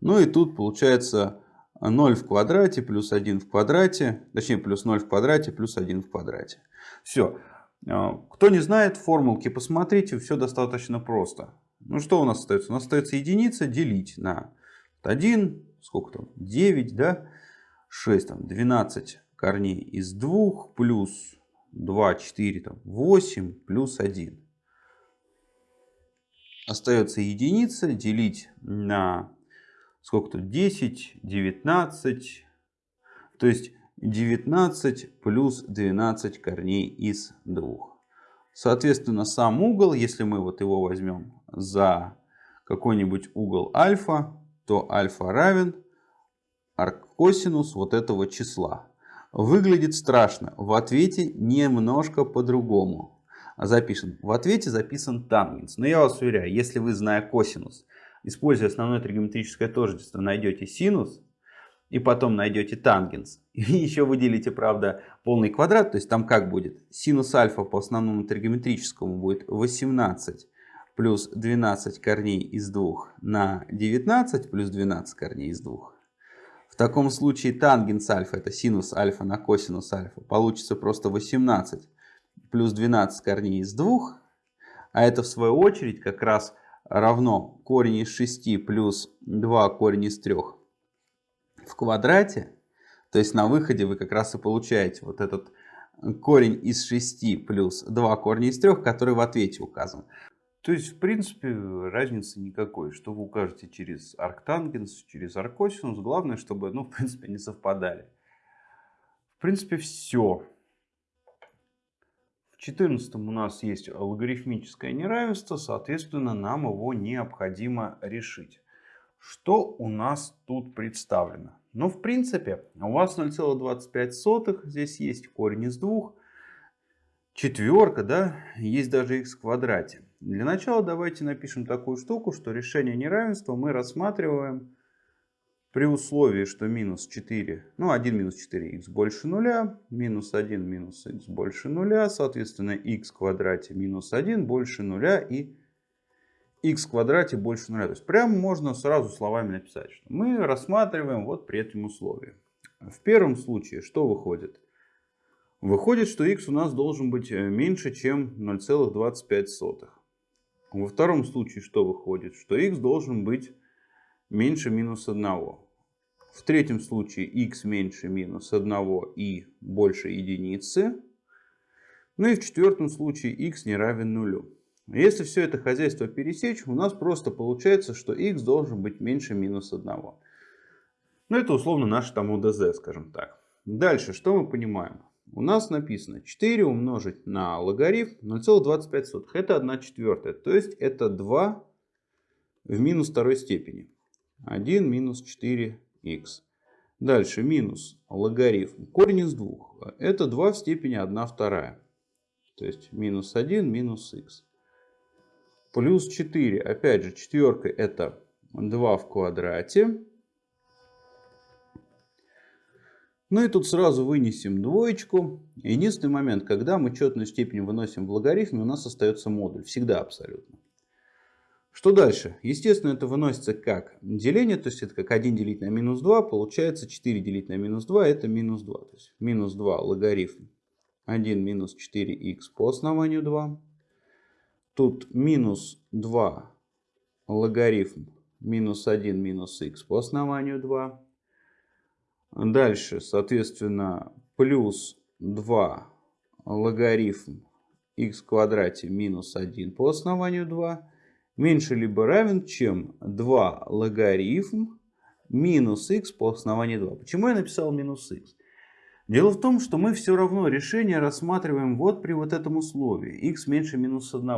A: Ну и тут получается 0 в квадрате плюс 1 в квадрате, точнее плюс 0 в квадрате плюс 1 в квадрате. Все. А, кто не знает формулки, посмотрите, все достаточно просто. Ну что у нас остается? У нас остается единица делить на 1, сколько там, 9, да, 6, там, 12 корней из 2 плюс 2, 4, там, 8 плюс 1. Остается единица делить на сколько тут, 10, 19, то есть 19 плюс 12 корней из 2. Соответственно, сам угол, если мы вот его возьмем за какой-нибудь угол альфа, то альфа равен аркосинус вот этого числа. Выглядит страшно. В ответе немножко по-другому. Запишем. В ответе записан тангенс. Но я вас уверяю, если вы, зная косинус, используя основное тригонометрическое тождество, найдете синус, и потом найдете тангенс, и еще выделите, правда, полный квадрат, то есть там как будет? Синус альфа по основному тригонометрическому будет 18 плюс 12 корней из 2 на 19 плюс 12 корней из 2. В таком случае тангенс альфа, это синус альфа на косинус альфа, получится просто 18 плюс 12 корней из 2. А это в свою очередь как раз равно корень из 6 плюс 2 корень из 3 в квадрате. То есть на выходе вы как раз и получаете вот этот корень из 6 плюс 2 корня из 3, который в ответе указан. То есть, в принципе, разницы никакой. Что вы укажете через арктангенс, через аркосинус. Главное, чтобы, ну, в принципе, не совпадали. В принципе, все. В 14 у нас есть логарифмическое неравенство, соответственно, нам его необходимо решить. Что у нас тут представлено? Ну, в принципе, у вас 0,25 здесь есть корень из 2. Четверка, да, есть даже x в квадрате. Для начала давайте напишем такую штуку, что решение неравенства мы рассматриваем при условии, что минус 4, ну 1 минус 4х больше нуля, минус 1 минус х больше нуля, соответственно x в квадрате минус 1 больше нуля и x в квадрате больше нуля. То есть прямо можно сразу словами написать, что мы рассматриваем вот при этом условии. В первом случае что выходит? Выходит, что x у нас должен быть э, меньше, чем 0,25. Во втором случае что выходит? Что x должен быть меньше минус 1. В третьем случае x меньше минус 1 и больше единицы. Ну и в четвертом случае x не равен нулю. Если все это хозяйство пересечь, у нас просто получается, что x должен быть меньше минус 1. Ну это условно наш там УДЗ, скажем так. Дальше, что мы понимаем? У нас написано 4 умножить на логарифм 0,25. Это 1 четвертая. То есть это 2 в минус второй степени. 1 минус 4х. Дальше минус логарифм. Корень из 2. Это 2 в степени 1 вторая. То есть минус 1 минус х. Плюс 4. Опять же четверка это 2 в квадрате. Ну и тут сразу вынесем двоечку. Единственный момент, когда мы четную степень выносим в логарифме, у нас остается модуль. Всегда абсолютно. Что дальше? Естественно, это выносится как деление, то есть это как 1 делить на минус 2, получается 4 делить на минус 2, это минус 2. То есть минус 2 логарифм 1 минус 4х по основанию 2. Тут минус 2 логарифм минус 1 минус х по основанию 2. Дальше, соответственно, плюс 2 логарифм х в квадрате минус 1 по основанию 2 меньше либо равен, чем 2 логарифм минус х по основанию 2. Почему я написал минус х? Дело в том, что мы все равно решение рассматриваем вот при вот этом условии. x меньше минус 1.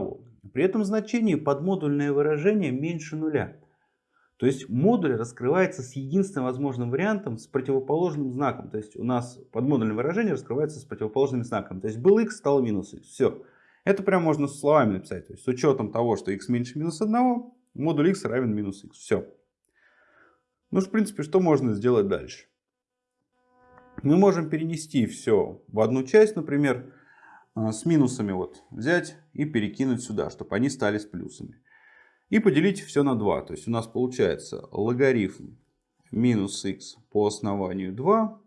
A: При этом значении подмодульное выражение меньше нуля. То есть модуль раскрывается с единственным возможным вариантом с противоположным знаком. То есть у нас подмодульное выражение раскрывается с противоположным знаком. То есть был x, стал минус x. Все. Это прям можно словами написать. То есть с учетом того, что x меньше минус 1, модуль x равен минус x. Все. Ну, в принципе, что можно сделать дальше? Мы можем перенести все в одну часть, например, а, с минусами вот взять и перекинуть сюда, чтобы они стали с плюсами. И поделить все на 2. То есть у нас получается логарифм минус x по основанию 2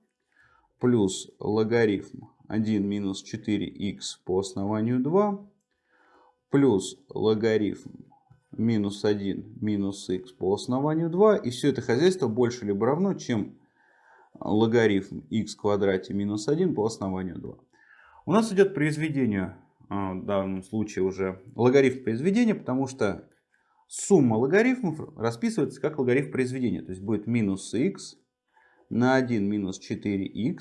A: плюс логарифм 1 минус 4х по основанию 2 плюс логарифм минус 1 минус х по основанию 2. И все это хозяйство больше либо равно, чем логарифм х в квадрате минус 1 по основанию 2. У нас идет произведение, а, в данном случае уже логарифм произведения, потому что сумма логарифмов расписывается как логарифм произведения. То есть будет минус х на 1 минус 4х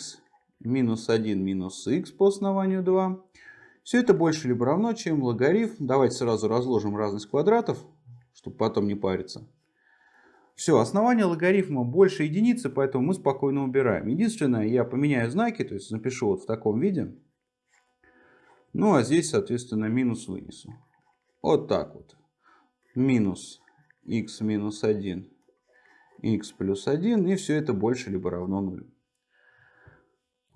A: минус 1 минус х по основанию 2 все это больше либо равно, чем логарифм. Давайте сразу разложим разность квадратов, чтобы потом не париться. Все, основание логарифма больше единицы, поэтому мы спокойно убираем. Единственное, я поменяю знаки, то есть напишу вот в таком виде. Ну, а здесь, соответственно, минус вынесу. Вот так вот. Минус x минус 1, x плюс 1, и все это больше либо равно нулю.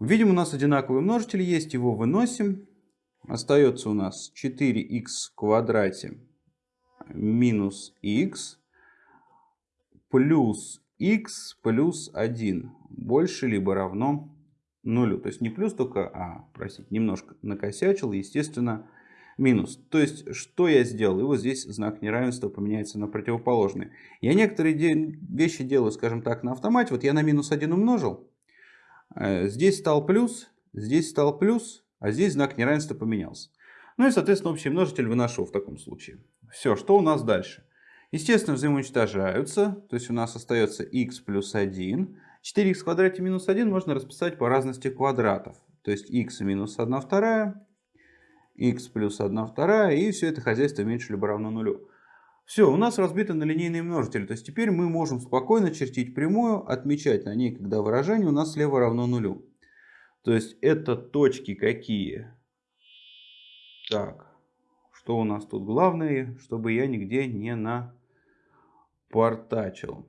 A: Видим, у нас одинаковый множитель есть, его выносим. Остается у нас 4х в квадрате минус х плюс х плюс 1 больше либо равно нулю. То есть не плюс только, а, простите, немножко накосячил, естественно, минус. То есть, что я сделал? И вот здесь знак неравенства поменяется на противоположный. Я некоторые вещи делаю, скажем так, на автомате. Вот я на минус 1 умножил. Э, здесь стал плюс, здесь стал плюс, а здесь знак неравенства поменялся. Ну и, соответственно, общий множитель выношу в таком случае. Все, что у нас дальше? Естественно, взаимоуничтожаются. То есть у нас остается x плюс 1. 4х в квадрате минус 1 можно расписать по разности квадратов. То есть x минус 1 вторая, x плюс 1 вторая. И все это хозяйство меньше либо равно нулю. Все, у нас разбито на линейные множители. То есть теперь мы можем спокойно чертить прямую, отмечать на ней, когда выражение у нас слева равно нулю. То есть это точки какие? Так, что у нас тут главное, чтобы я нигде не напортачил.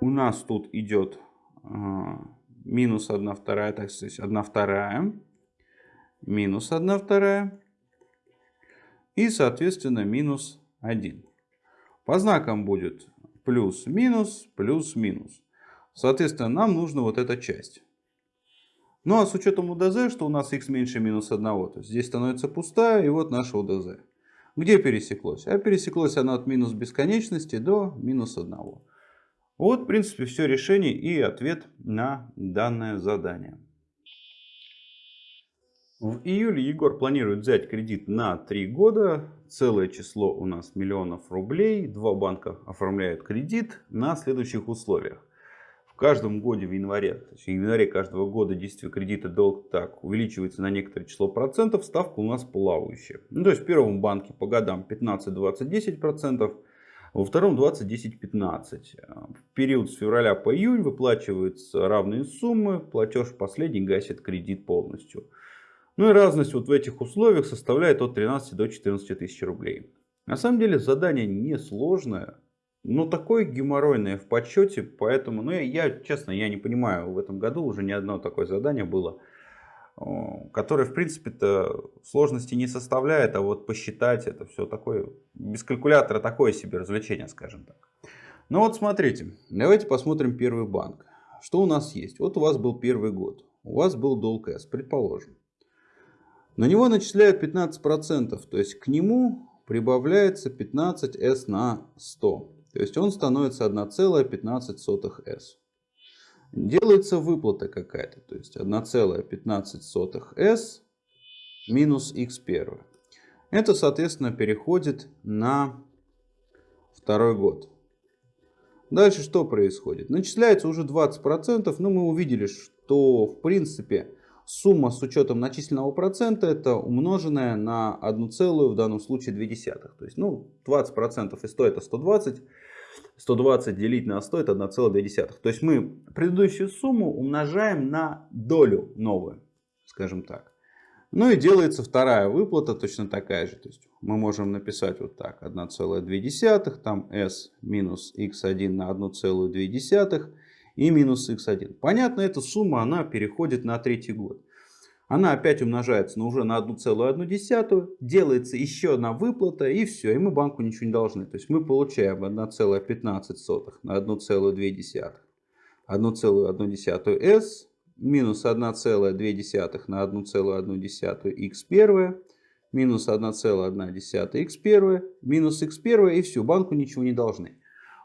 A: У нас тут идет а, минус 1 вторая, так сказать, 1 вторая, минус 1 вторая и, соответственно, минус 1. По знакам будет плюс-минус, плюс-минус. Соответственно, нам нужна вот эта часть. Ну а с учетом УДЗ, что у нас x меньше минус 1, то здесь становится пустая, и вот наша УДЗ. Где пересеклось? А пересеклось она от минус бесконечности до минус 1. Вот, в принципе, все решение и ответ на данное задание. В июле Егор планирует взять кредит на 3 года. Целое число у нас миллионов рублей. Два банка оформляют кредит на следующих условиях каждом годе в январе, то есть в январе каждого года действие кредита долг так увеличивается на некоторое число процентов, ставка у нас плавающая. Ну, то есть в первом банке по годам 15, 20, 10 процентов, во втором 20, 10, 15. В период с февраля по июнь выплачиваются равные суммы, платеж последний гасит кредит полностью. Ну и разность вот в этих условиях составляет от 13 до 14 тысяч рублей. На самом деле задание несложное. Ну, такое геморройное в подсчете, поэтому, ну, я, я, честно, я не понимаю, в этом году уже ни одно такое задание было, которое, в принципе-то, сложности не составляет, а вот посчитать это все такое, без калькулятора такое себе развлечение, скажем так. Ну вот смотрите, давайте посмотрим первый банк. Что у нас есть? Вот у вас был первый год, у вас был долг S, предположим. На него начисляют 15%, то есть к нему прибавляется 15S на 100. То есть он становится 1,15s. Делается выплата какая-то. То есть 1,15s минус x1. Это, соответственно, переходит на второй год. Дальше что происходит? Начисляется уже 20%, но мы увидели, что в принципе сумма с учетом начисленного процента это умноженное на 1, в данном случае 2. То есть ну, 20% из 100 это 120. 120 делить на 100 это 1,2. То есть мы предыдущую сумму умножаем на долю новую, скажем так. Ну и делается вторая выплата точно такая же. То есть мы можем написать вот так 1,2, там s минус x1 на 1,2 и минус x1. Понятно, эта сумма она переходит на третий год. Она опять умножается на уже на 1,1, делается еще одна выплата и все, и мы банку ничего не должны. То есть мы получаем 1,15 на 1,2, 1,1 s минус 1,2 на 1,1 x1 минус 1,1 x1 минус x1 и все, банку ничего не должны.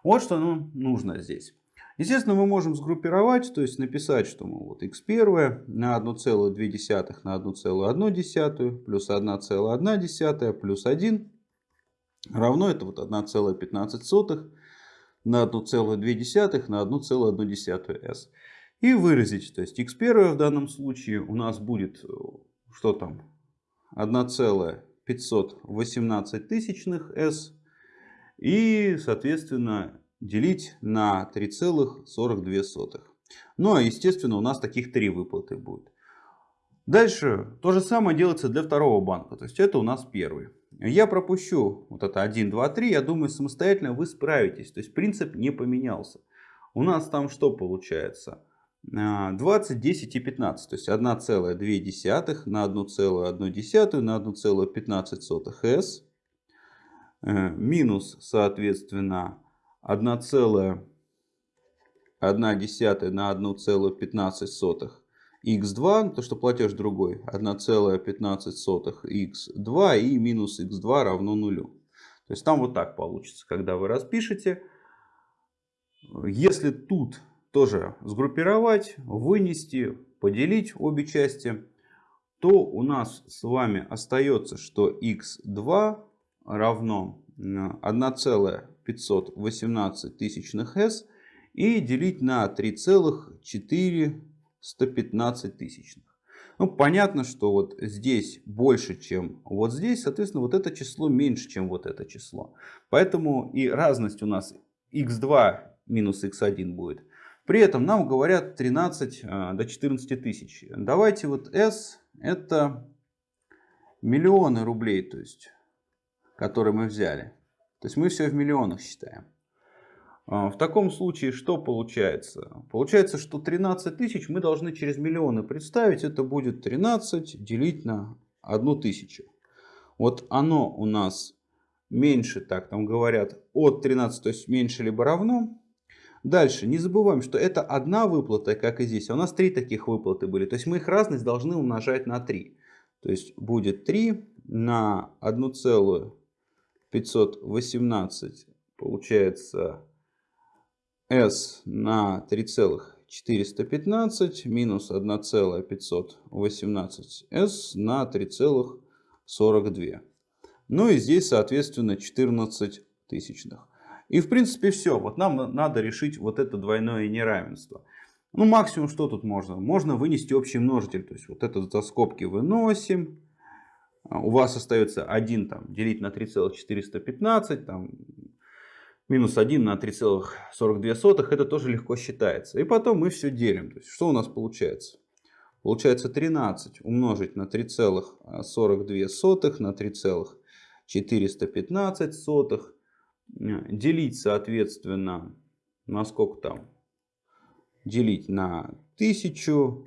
A: Вот что нам нужно здесь. Естественно, мы можем сгруппировать, то есть написать, что мы вот x1 на 1,2 на 1,1 плюс 1,1 плюс 1 равно это вот 1,15 на 1,2 на 1,1 s. И выразить, то есть x1 в данном случае у нас будет, что там, 1,518 тысячных s. И, соответственно, делить на 3,42. Ну, а естественно, у нас таких три выплаты будет. Дальше то же самое делается для второго банка. То есть это у нас первый. Я пропущу вот это 1, 2, 3. Я думаю, самостоятельно вы справитесь. То есть принцип не поменялся. У нас там что получается? 20, 10 и 15. То есть 1,2 на 1,1 на 1,15 s. Э, минус, соответственно, 1,1 на 1,15 x2, то что платеж другой, 1,15 x2 и минус x2 равно нулю. То есть там вот так получится, когда вы распишете. Если тут тоже сгруппировать, вынести, поделить обе части, то у нас с вами остается, что x2 равно 1,518 тысячных s и делить на 3,415 тысячных. Ну, понятно, что вот здесь больше, чем вот здесь, соответственно, вот это число меньше, чем вот это число. Поэтому и разность у нас x2 минус x1 будет. При этом нам говорят 13 а, до 14 тысяч. Давайте вот s это миллионы рублей, то есть который мы взяли. То есть мы все в миллионах считаем. А, в таком случае что получается? Получается, что 13 тысяч мы должны через миллионы представить. Это будет 13 делить на 1 тысячу. Вот оно у нас меньше, так там говорят, от 13, то есть меньше либо равно. Дальше, не забываем, что это одна выплата, как и здесь. А у нас три таких выплаты были. То есть мы их разность должны умножать на 3. То есть будет 3 на 1 целую 518 получается s на 3,415 минус 1,518 s на 3,42. Ну и здесь, соответственно, 14 тысячных. И в принципе все. Вот нам надо решить вот это двойное неравенство. Ну максимум что тут можно? Можно вынести общий множитель. То есть вот это за скобки выносим. А, у вас остается 1 там, делить на 3,415, там, минус 1 на 3,42, это тоже легко считается. И потом мы все делим. То есть, что у нас получается? Получается 13 умножить на 3,42 на 3,415. Делить, соответственно, на сколько там? Делить на 1000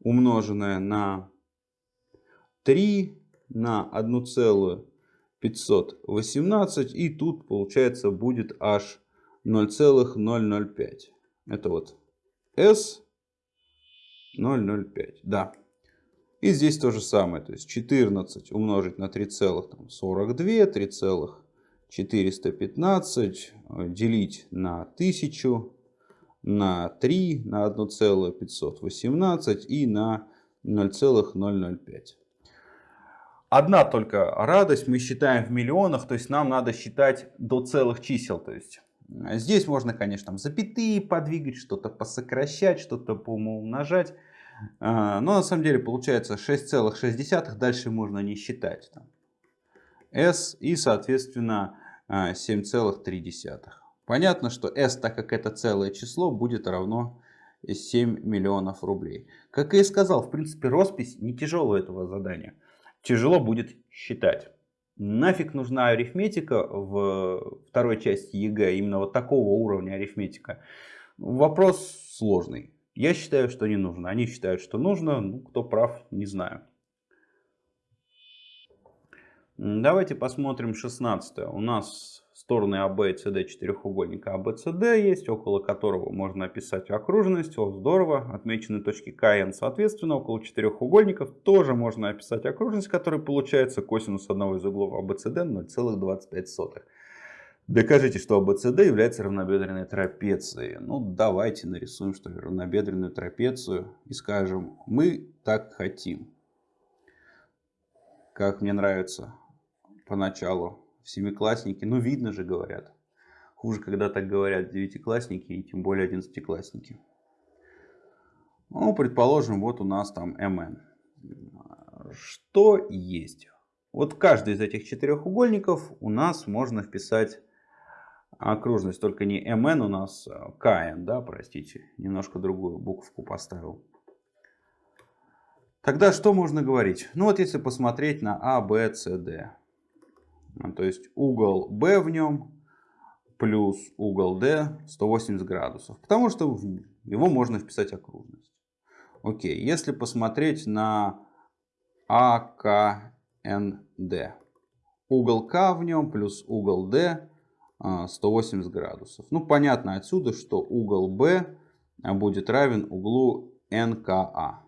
A: умноженное на 3 на 1,518 и тут получается будет аж 0,005. Это вот S 0,05. Да. И здесь то же самое. То есть 14 умножить на 3,42, 3,415 делить на 1000 на 3 на 1,518 и на 0,005. Одна только радость, мы считаем в миллионах, то есть нам надо считать до целых чисел. То есть э, здесь можно, конечно, там запятые подвигать, что-то посокращать, что-то поумножать. Э, но на самом деле получается 6,6, дальше можно не считать. S и, соответственно, 7,3. Э, Понятно, что S, так как это целое число, будет равно 7 миллионов рублей. Как я и сказал, в принципе, роспись не тяжелая этого задания тяжело будет считать. Нафиг нужна арифметика в второй части ЕГЭ, именно вот такого уровня арифметика? Вопрос сложный. Я считаю, что не нужно. Они считают, что нужно. Ну, кто прав, не знаю. Давайте посмотрим 16. У нас стороны АБ и СД четырехугольника АБЦД есть, около которого можно описать окружность. О, здорово. Отмечены точки К и Н. Соответственно, около четырехугольников тоже можно описать окружность, которая получается косинус одного из углов АБЦД 0,25. Докажите, что АБЦД является равнобедренной трапецией. Ну, давайте нарисуем, что ли, равнобедренную трапецию и скажем, мы так хотим. Как мне нравится поначалу семиклассники. Ну, видно же, говорят. Хуже, когда так говорят девятиклассники и тем более одиннадцатиклассники. Ну, предположим, вот у нас там МН. Что есть? Вот каждый из этих четырехугольников у нас можно вписать окружность, только не МН у нас, а КН, да, простите, немножко другую буковку поставил. Тогда что можно говорить? Ну вот если посмотреть на А, Б, С, Д. Ну, то есть угол B в нем плюс угол D 180 градусов. Потому что его можно вписать окружность. Окей, если посмотреть на АКНД. Угол К в нем плюс угол D 180 а, градусов. Ну, понятно отсюда, что угол B будет равен углу НКА.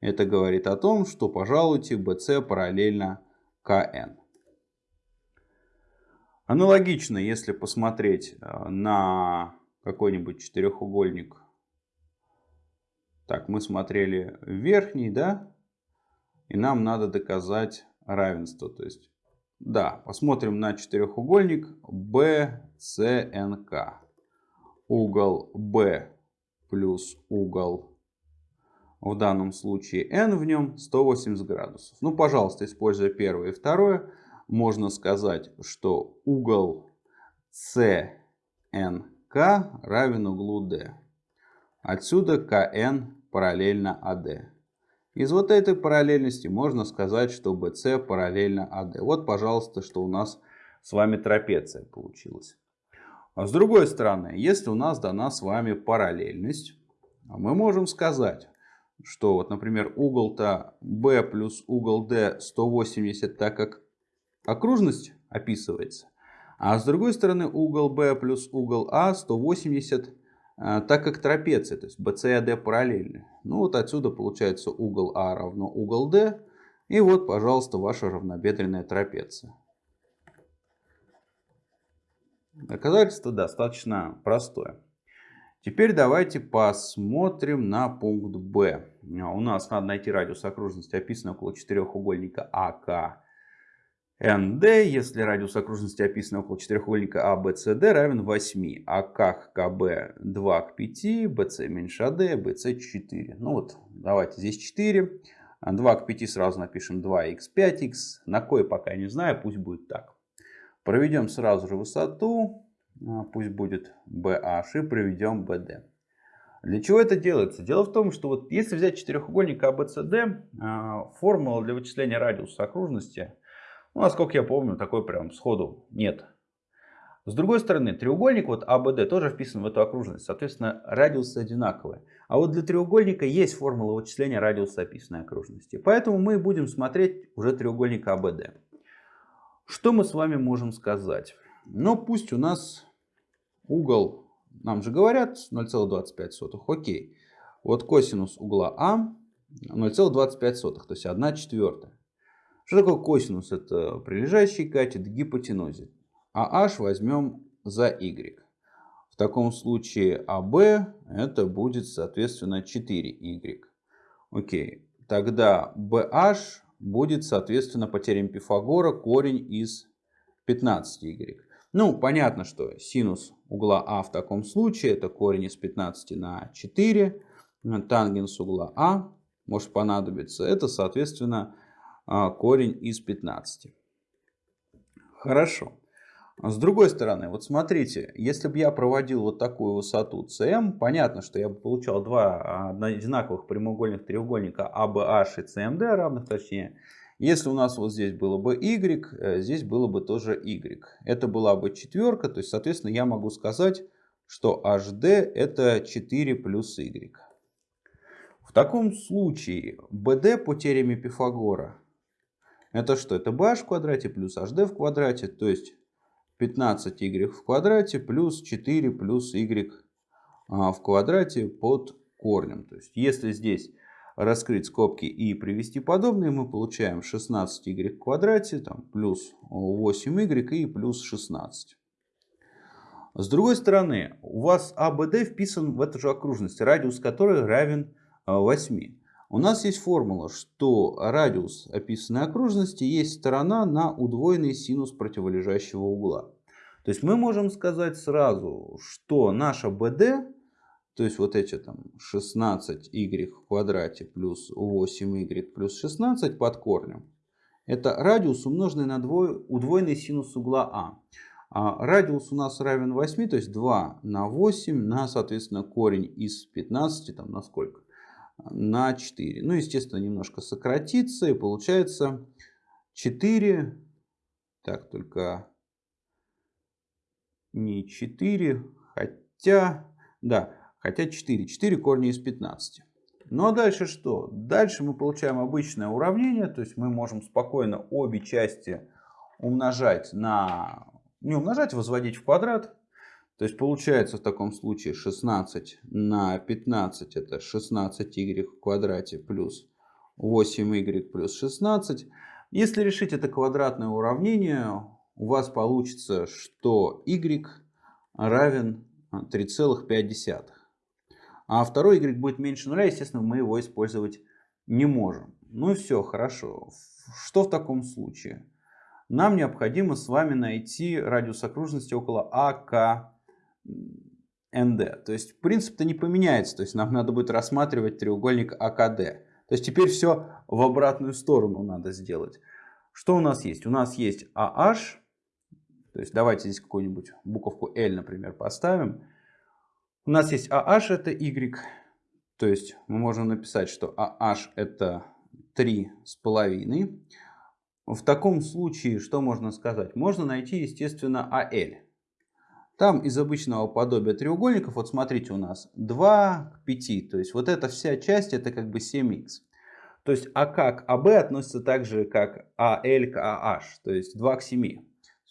A: Это говорит о том, что, пожалуйте, BC параллельно КН. Аналогично, если посмотреть э, на какой-нибудь четырехугольник. Так, мы смотрели верхний, да? И нам надо доказать равенство. То есть, да, посмотрим на четырехугольник BCNK. Угол B плюс угол, в данном случае n в нем 180 градусов. Ну, пожалуйста, используя первое и второе, можно сказать, что угол CNK равен углу D. Отсюда КН параллельно АД. Из вот этой параллельности можно сказать, что BC параллельно АД. Вот, пожалуйста, что у нас с вами трапеция получилась. А с другой стороны, если у нас дана с вами параллельность, мы можем сказать, что, вот, например, угол-то B плюс угол D 180, так как окружность описывается. А с другой стороны угол B плюс угол А 180, э, так как трапеция, то есть BC и AD параллельны. Ну вот отсюда получается угол А равно угол D. И вот, пожалуйста, ваша равнобедренная трапеция. Доказательство достаточно простое. Теперь давайте посмотрим на пункт Б. У нас надо найти радиус окружности, описанный около четырехугольника АК НД, если радиус окружности описан около четырехугольника ABCD а, равен 8, а как КБ 2 к 5, BC меньше AD, а BC 4. Ну вот, давайте здесь 4. 2 к 5 сразу напишем 2х, 5х. На кое пока не знаю, пусть будет так. Проведем сразу же высоту, а, пусть будет BH и проведем BD. Для чего это делается? Дело в том, что вот если взять четырехугольник ABCD, формула для вычисления радиуса окружности ну, насколько я помню, такой прям сходу нет. С другой стороны, треугольник вот АБД тоже вписан в эту окружность. Соответственно, радиусы одинаковые. А вот для треугольника есть формула вычисления радиуса описанной окружности. Поэтому мы будем смотреть уже треугольник АБД. Что мы с вами можем сказать? Ну, пусть у нас угол, нам же говорят 0,25. Окей. Вот косинус угла А 0,25, то есть 1 четвертая. Что такое косинус? Это прилежащий катет к гипотенузе. А h возьмем за y. В таком случае AB это будет соответственно 4y. Окей. Тогда BH будет соответственно по теореме Пифагора корень из 15y. Ну, понятно, что синус угла А в таком случае это корень из 15 на 4. Тангенс угла А может понадобиться. Это, соответственно, а, корень из 15. Хорошо. С другой стороны, вот смотрите, если бы я проводил вот такую высоту CM, понятно, что я бы получал два одинаковых прямоугольных треугольника ABH и CMD равных точнее. Если у нас вот здесь было бы Y, э, здесь было бы тоже Y. Это была бы четверка, то есть, соответственно, я могу сказать, что HD это 4 плюс Y. В таком случае BD по теореме Пифагора это что? Это b в квадрате плюс hd в квадрате, то есть 15y в квадрате плюс 4 плюс y а, в квадрате под корнем. То есть если здесь раскрыть скобки и привести подобные, мы получаем 16y в квадрате там, плюс 8y и плюс 16. С другой стороны, у вас АБД вписан в эту же окружность, радиус которой равен 8. У нас есть формула, что радиус описанной окружности есть сторона на удвоенный синус противолежащего угла. То есть мы можем сказать сразу, что наша BD, то есть вот эти там 16y в квадрате плюс 8y плюс 16 под корнем, это радиус умноженный на удвоенный синус угла А. А радиус у нас равен 8, то есть 2 на 8 на, соответственно, корень из 15, там на сколько? На 4. Ну, естественно, немножко сократится и получается 4, так, только не 4, хотя, да, хотя 4. 4 корня из 15. Ну а дальше что? Дальше мы получаем обычное уравнение, то есть мы можем спокойно обе части умножать на не умножать, возводить в квадрат. То есть получается в таком случае 16 на 15 это 16y в квадрате плюс 8y плюс 16. Если решить это квадратное уравнение, у вас получится, что y равен 3,5. А второй y будет меньше нуля, естественно, мы его использовать не можем. Ну и все, хорошо. Что в таком случае? нам необходимо с вами найти радиус окружности около АКНД. То есть принцип-то не поменяется, то есть нам надо будет рассматривать треугольник АКД. То есть теперь все в обратную сторону надо сделать. Что у нас есть? У нас есть AH, то есть давайте здесь какую-нибудь буковку L, например, поставим. У нас есть AH это Y, то есть мы можем написать, что AH это 3,5. В таком случае что можно сказать? Можно найти, естественно, AL. Там из обычного подобия треугольников, вот смотрите, у нас 2 к 5. То есть вот эта вся часть, это как бы 7х. То есть АК к АБ относится так же, как АЛ к АH. То есть 2 к 7.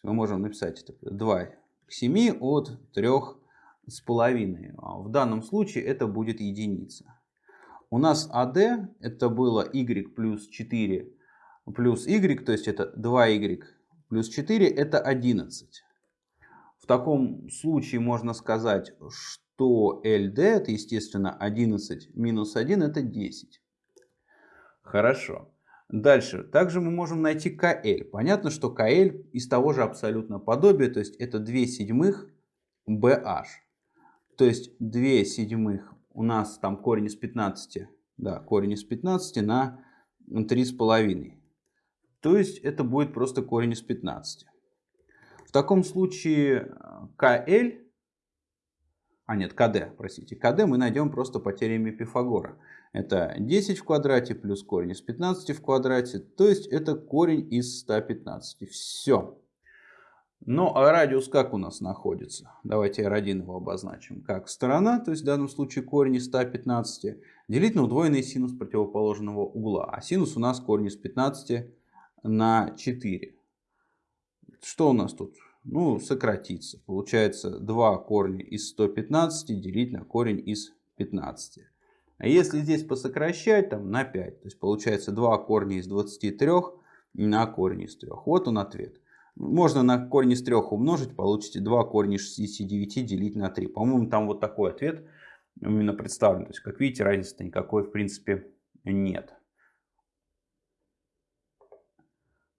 A: Мы можем написать это 2 к 7 от 3 с половиной. А в данном случае это будет единица. У нас АД это было y плюс 4 плюс y, то есть это 2y плюс 4, это 11. Таком случае можно сказать, что LD это, естественно, 11 минус 1 это 10. Хорошо. Дальше. Также мы можем найти KL. Понятно, что KL из того же абсолютно подобия, то есть это 2 седьмых BH. То есть 2 седьмых у нас там корень из 15, да, корень из 15 на 3,5. То есть это будет просто корень из 15. В таком случае КЛ, а нет, КД, простите, КД мы найдем просто по теореме Пифагора. Это 10 в квадрате плюс корень из 15 в квадрате, то есть это корень из 115. Все. Ну а радиус как у нас находится? Давайте R1 его обозначим. Как сторона, то есть в данном случае корень из 115, делить на удвоенный синус противоположного угла. А синус у нас корень из 15 на 4. Что у нас тут? Ну, сократится. Получается 2 корня из 115 делить на корень из 15. А если здесь посокращать, там на 5, то есть получается 2 корня из 23 на корень из 3. Вот он ответ. Можно на корень из 3 умножить, получите 2 корня из 69 делить на 3. По-моему, там вот такой ответ именно представлен. То есть, как видите, разницы никакой в принципе нет.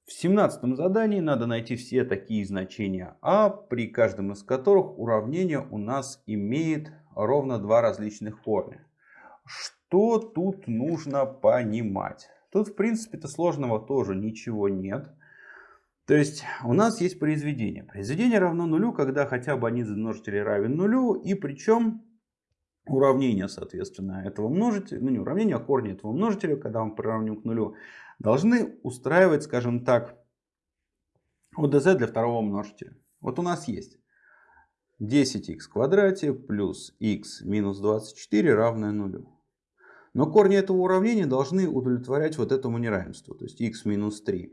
A: В 17 задании надо найти все такие значения а, при каждом из которых уравнение у нас имеет ровно два различных корня. Что тут нужно понимать? Тут в принципе-то сложного тоже ничего нет. То есть у нас есть произведение. Произведение равно нулю, когда хотя бы один из множителей равен нулю. И причем уравнение, соответственно, этого множителя, ну не уравнение, а корни этого множителя, когда мы приравним к нулю, должны устраивать, скажем так, ОДЗ для второго множителя. Вот у нас есть 10х в квадрате плюс х минус 24 равное нулю. Но корни этого уравнения должны удовлетворять вот этому неравенству. То есть x минус 3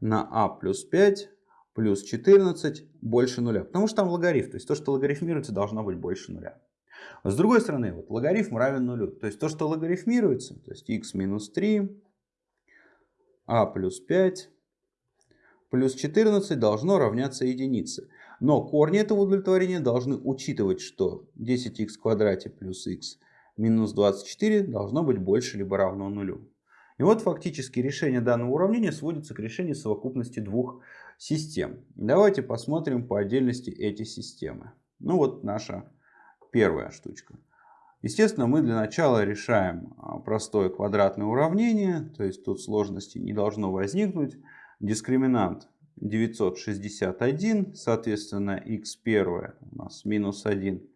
A: на а плюс 5 плюс 14 больше нуля. Потому что там логарифм. То есть то, что логарифмируется, должно быть больше нуля. С другой стороны, вот логарифм равен нулю. То есть то, что логарифмируется, то есть x минус 3, а плюс 5 плюс 14 должно равняться единице. Но корни этого удовлетворения должны учитывать, что 10х в квадрате плюс х минус 24 должно быть больше либо равно нулю. И вот фактически решение данного уравнения сводится к решению совокупности двух систем. Давайте посмотрим по отдельности эти системы. Ну вот наша первая штучка. Естественно, мы для начала решаем а, простое квадратное уравнение, то есть тут сложности не должно возникнуть. Дискриминант 961, соответственно, x1 у нас минус 1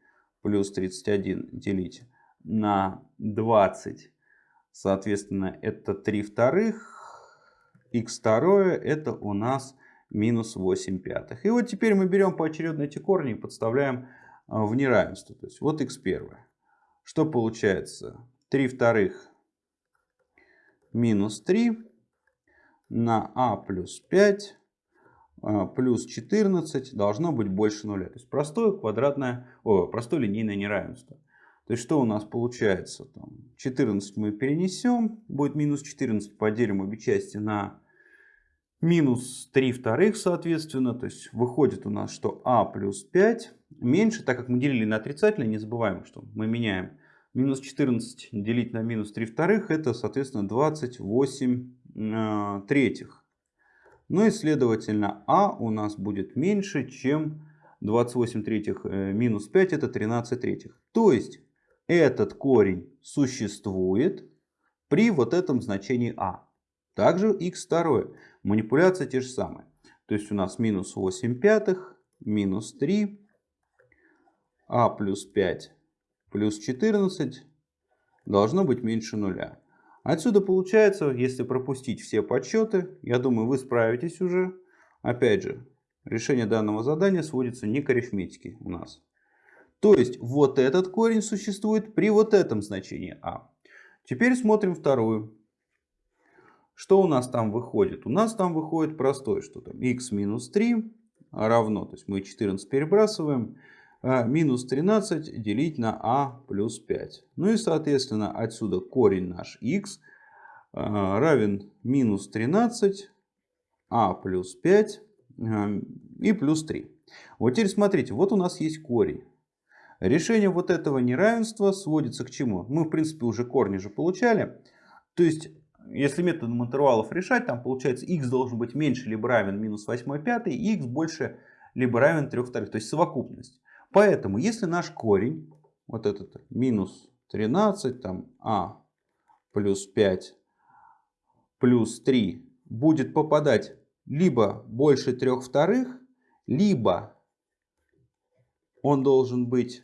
A: плюс 31 делить на 20, соответственно, это 3 вторых, x2 это у нас минус 8 пятых. И вот теперь мы берем поочередно эти корни и подставляем в неравенство. То есть вот x1. Что получается? 3 вторых минус 3 на а плюс 5 а, плюс 14 должно быть больше нуля. То есть простое квадратное, о, простое линейное неравенство. То есть что у нас получается? Там 14 мы перенесем, будет минус 14, поделим обе части на минус 3 вторых, соответственно. То есть выходит у нас, что а плюс 5 меньше, так как мы делили на отрицательное, не забываем, что мы меняем минус 14 делить на минус 3 вторых, это, соответственно, 28 э, третьих. Ну и, следовательно, а у нас будет меньше, чем 28 третьих э, минус 5, это 13 третьих. То есть, этот корень существует при вот этом значении а. Также x2. Манипуляция те же самые. То есть у нас минус 8 пятых, минус 3, а плюс 5 плюс 14 должно быть меньше нуля. Отсюда получается, если пропустить все подсчеты, я думаю, вы справитесь уже. Опять же, решение данного задания сводится не к арифметике у нас. То есть вот этот корень существует при вот этом значении а. Теперь смотрим вторую. Что у нас там выходит? У нас там выходит простое, что там x минус 3 равно, то есть мы 14 перебрасываем, а минус 13 делить на а плюс 5. Ну и соответственно отсюда корень наш x а, равен минус 13 а плюс 5 а, и плюс 3. Вот теперь смотрите, вот у нас есть корень. Решение вот этого неравенства сводится к чему? Мы в принципе уже корни же получали. То есть если методом интервалов решать, там получается x должен быть меньше либо равен минус 8 пятый, и x больше либо равен 3 вторых, то есть совокупность. Поэтому, если наш корень, вот этот минус 13, там а плюс 5 плюс 3 будет попадать либо больше 3 вторых, либо он должен быть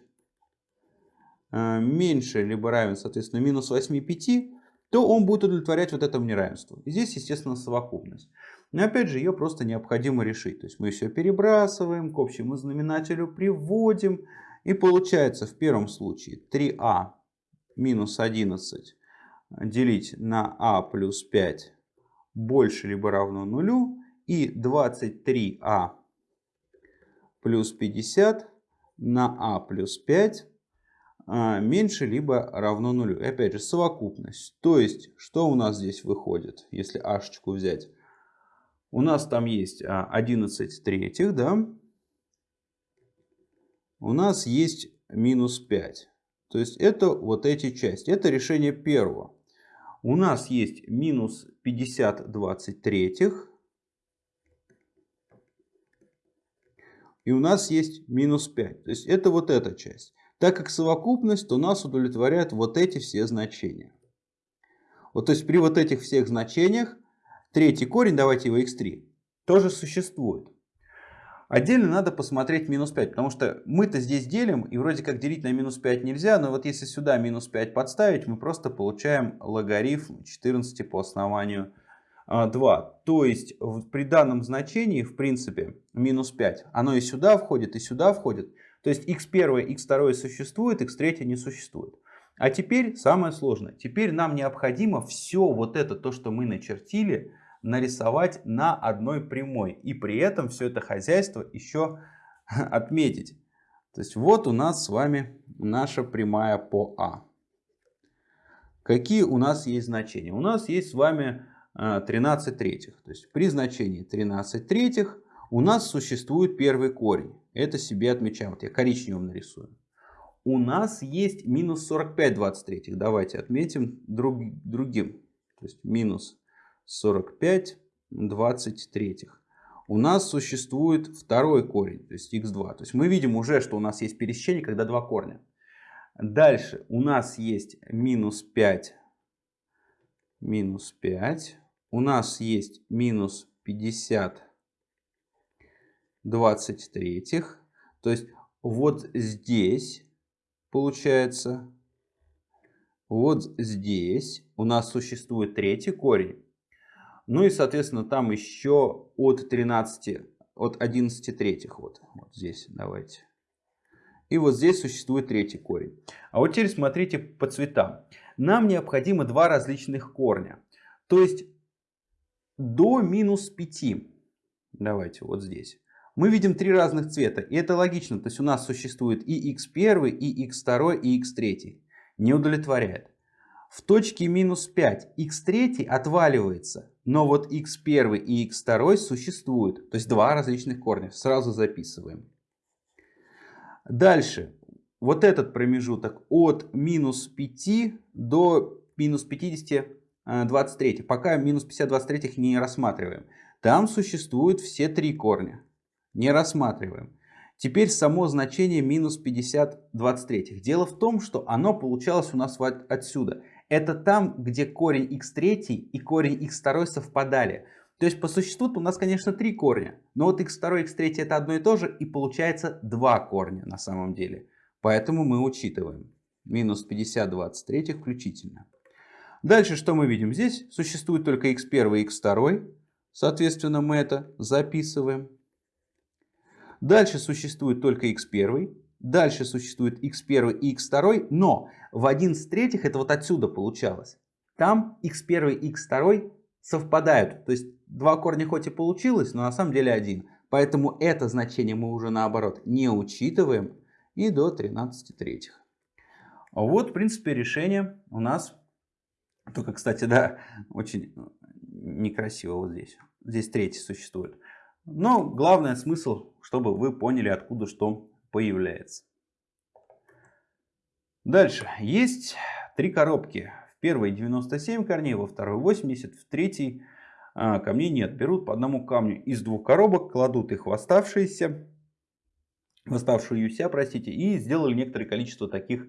A: э, меньше, либо равен, соответственно, минус 8 5, то он будет удовлетворять вот этому неравенству. И здесь, естественно, совокупность. Но опять же, ее просто необходимо решить. То есть мы все перебрасываем, к общему знаменателю приводим. И получается в первом случае 3а минус 11 делить на а плюс 5 больше либо равно нулю. И 23а плюс 50 на а плюс 5 а, меньше либо равно нулю. И опять же совокупность. То есть что у нас здесь выходит, если ашечку взять? У нас там есть 11 а, третьих, да? У нас есть минус 5. То есть это вот эти части. Это решение первого. У нас есть минус 50 23 третьих. И у нас есть минус 5. То есть это вот эта часть. Так как совокупность, то нас удовлетворяют вот эти все значения. Вот то есть при вот этих всех значениях Третий корень, давайте его x3, тоже существует. Отдельно надо посмотреть минус 5, потому что мы-то здесь делим, и вроде как делить на минус 5 нельзя, но вот если сюда минус 5 подставить, мы просто получаем логарифм 14 по основанию 2. А, то есть при данном значении, в принципе, минус 5, оно и сюда входит, и сюда входит. То есть x1, x2 существует, x3 не существует. А теперь самое сложное. Теперь нам необходимо все вот это, то, что мы начертили, нарисовать на одной прямой. И при этом все это хозяйство еще отметить. То есть вот у нас с вами наша прямая по А. Какие у нас есть значения? У нас есть с вами 13 э, третьих. То есть при значении 13 третьих у нас существует первый корень. Это себе отмечаем. Вот я коричневым нарисую. У нас есть минус 45 23. Давайте отметим друг, другим. То есть минус 45 23. У нас существует второй корень, то есть x2. То есть мы видим уже, что у нас есть пересечение, когда два корня. Дальше у нас есть минус 5, минус 5. У нас есть минус 50 23. То есть вот здесь получается, вот здесь у нас существует третий корень. Ну и, соответственно, там еще от 13, от 11 третьих. Вот, вот здесь давайте. И вот здесь существует третий корень. А вот теперь смотрите по цветам. Нам необходимо два различных корня. То есть до минус 5. Давайте вот здесь. Мы видим три разных цвета. И это логично. То есть у нас существует и x1, и x2, и x3. Не удовлетворяет. В точке минус 5 x3 отваливается. Но вот x1 и x2 существуют. То есть два различных корня. Сразу записываем. Дальше. Вот этот промежуток от минус 5 до минус 50 23. Э, Пока минус 50 23 не рассматриваем. Там существуют все три корня. Не рассматриваем. Теперь само значение минус 50 23. Дело в том, что оно получалось у нас вот отсюда. Это там, где корень x3 и корень x2 совпадали. То есть по существу у нас, конечно, три корня. Но вот x2 и x3 это одно и то же. И получается два корня на самом деле. Поэтому мы учитываем. Минус 50 23 включительно. Дальше что мы видим? Здесь существует только x1 и x2. Соответственно, мы это записываем. Дальше существует только x1. Дальше существует x1 и x2. Но в 11 третьих это вот отсюда получалось. Там x1 и x2 совпадают. То есть два корня хоть и получилось, но на самом деле один. Поэтому это значение мы уже наоборот не учитываем. И до 13 третьих. Вот, в принципе, решение у нас. Только, кстати, да, очень некрасиво вот здесь. Здесь третий существует. Но главный смысл, чтобы вы поняли, откуда что появляется. Дальше. Есть три коробки. В первой 97 корней, во второй 80, в третьей а, камней нет. Берут по одному камню из двух коробок, кладут их в оставшиеся, в оставшуюся, простите, и сделали некоторое количество таких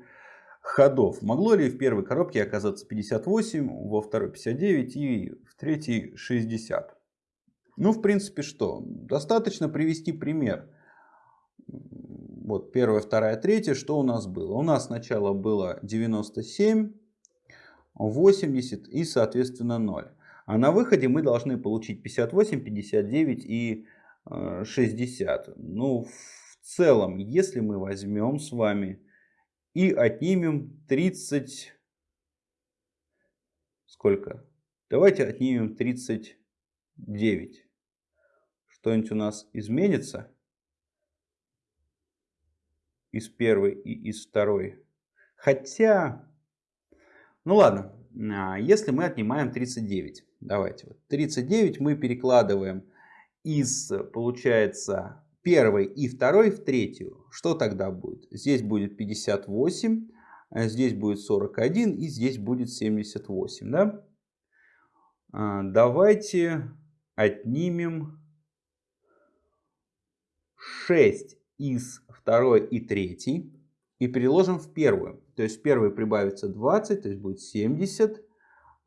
A: ходов. Могло ли в первой коробке оказаться 58, во второй 59 и в третьей 60? Ну, в принципе, что? Достаточно привести пример. Вот первая, вторая, третья. Что у нас было? У нас сначала было 97, 80 и, соответственно, 0. А на выходе мы должны получить 58, 59 и 60. Э, ну, в целом, если мы возьмем с вами и отнимем 30... Сколько? Давайте отнимем 39. Что-нибудь у нас изменится? Из первой и из второй. Хотя... Ну ладно, а, если мы отнимаем 39. Давайте. Вот 39 мы перекладываем из, получается, первой и второй в третью. Что тогда будет? Здесь будет 58, а здесь будет 41 и здесь будет 78. Да? А, давайте отнимем 6 из второй и третьей и переложим в первую. То есть в первой прибавится 20, то есть будет 70,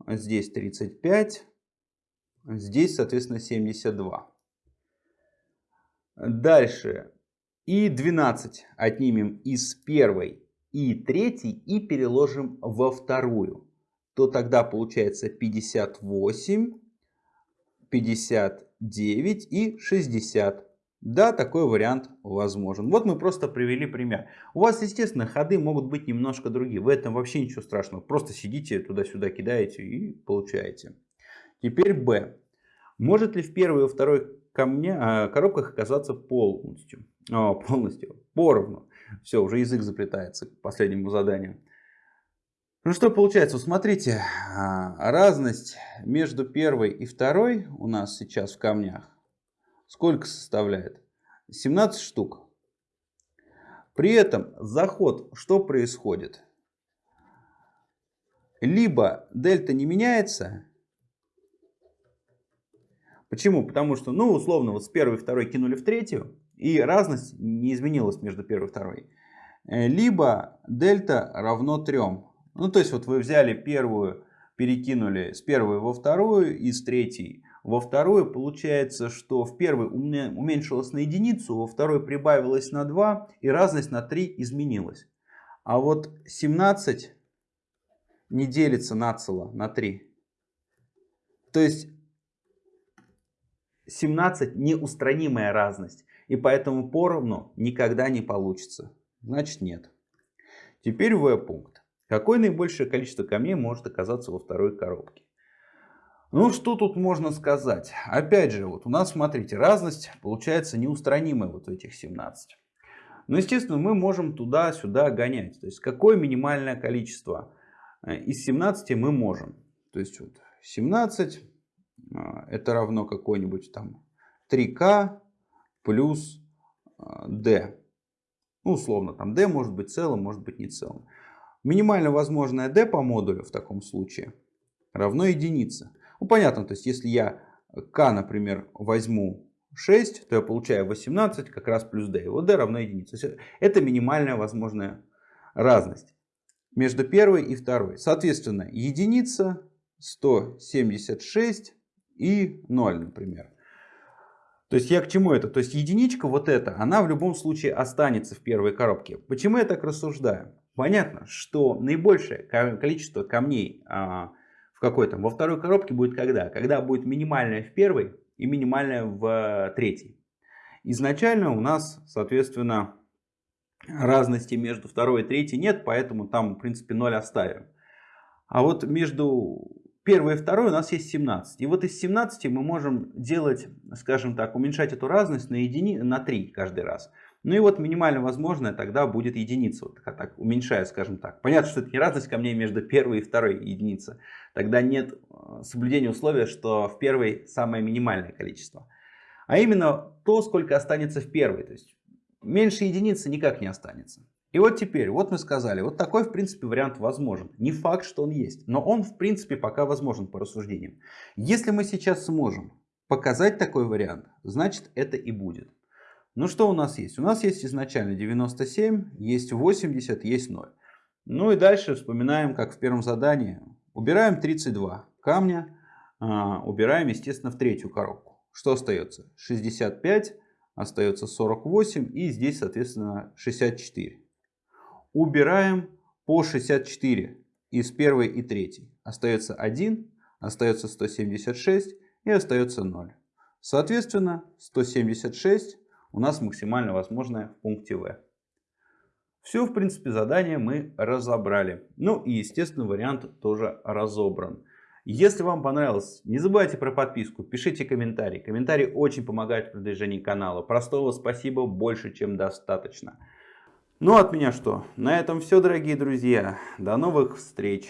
A: здесь 35, здесь, соответственно, 72. Дальше. И 12 отнимем из первой и третьей и переложим во вторую. То тогда получается 58, 59 и 60. Да, такой вариант возможен. Вот мы просто привели пример. У вас, естественно, ходы могут быть немножко другие. В этом вообще ничего страшного. Просто сидите туда-сюда, кидаете и получаете. Теперь Б. Может ли в первой и второй камне, а, коробках оказаться полностью? О, полностью, поровну. Все, уже язык заплетается к последнему заданию. Ну что получается, смотрите, а, разность между первой и второй у нас сейчас в камнях сколько составляет? 17 штук. При этом заход что происходит? Либо дельта не меняется. Почему? Потому что, ну, условно, вот с первой и второй кинули в третью, и разность не изменилась между первой и второй. Э, либо дельта равно 3. Ну, то есть, вот вы взяли первую, перекинули с первой во вторую и с третьей во второй получается, что в первой уменьшилось на единицу, во второй прибавилось на 2 и разность на 3 изменилась. А вот 17 не делится нацело на 3. То есть 17 неустранимая разность. И поэтому поровну никогда не получится. Значит нет. Теперь В пункт. Какое наибольшее количество камней может оказаться во второй коробке? Ну, что тут можно сказать? Опять же, вот у нас, смотрите, разность получается неустранимая вот в этих 17. Но, естественно, мы можем туда-сюда гонять. То есть, какое минимальное количество э, из 17 мы можем. То есть, вот 17 э, это равно какой-нибудь там 3k плюс d. Э, ну, условно, там d может быть целым, может быть не целым. Минимально возможное d по модулю в таком случае равно единице. Ну, понятно, то есть если я k, например, возьму 6, то я получаю 18 как раз плюс d. Вот d равно единице. Это минимальная возможная разность между первой и второй. Соответственно, единица, 176 и 0, например. То есть я к чему это? То есть единичка вот эта, она в любом случае останется в первой коробке. Почему я так рассуждаю? Понятно, что наибольшее количество камней а, в какой там, во второй коробке будет когда? Когда будет минимальная в первой и минимальная в э, третьей. Изначально у нас, соответственно, разности между второй и третьей нет, поэтому там, в принципе, 0 оставим. А вот между первой и второй у нас есть 17. И вот из 17 мы можем делать, скажем так, уменьшать эту разность на, едини... на 3 каждый раз. Ну и вот минимально возможное тогда будет единица, вот так, уменьшая, скажем так. Понятно, что это не разность камней между первой и второй единицей. Тогда нет э, соблюдения условия, что в первой самое минимальное количество. А именно то, сколько останется в первой. То есть меньше единицы никак не останется. И вот теперь, вот мы сказали, вот такой в принципе вариант возможен. Не факт, что он есть, но он в принципе пока возможен по рассуждениям. Если мы сейчас сможем показать такой вариант, значит это и будет. Ну что у нас есть? У нас есть изначально 97, есть 80, есть 0. Ну и дальше вспоминаем, как в первом задании. Убираем 32 камня, а, убираем, естественно, в третью коробку. Что остается? 65, остается 48 и здесь, соответственно, 64. Убираем по 64 из первой и третьей. Остается 1, остается 176 и остается 0. Соответственно, 176 у нас максимально возможное в пункте В. Все, в принципе, задание мы разобрали. Ну и, естественно, вариант тоже разобран. Если вам понравилось, не забывайте про подписку, пишите комментарии. Комментарии очень помогают в продвижении канала. Простого спасибо больше, чем достаточно. Ну, от меня что? На этом все, дорогие друзья. До новых встреч!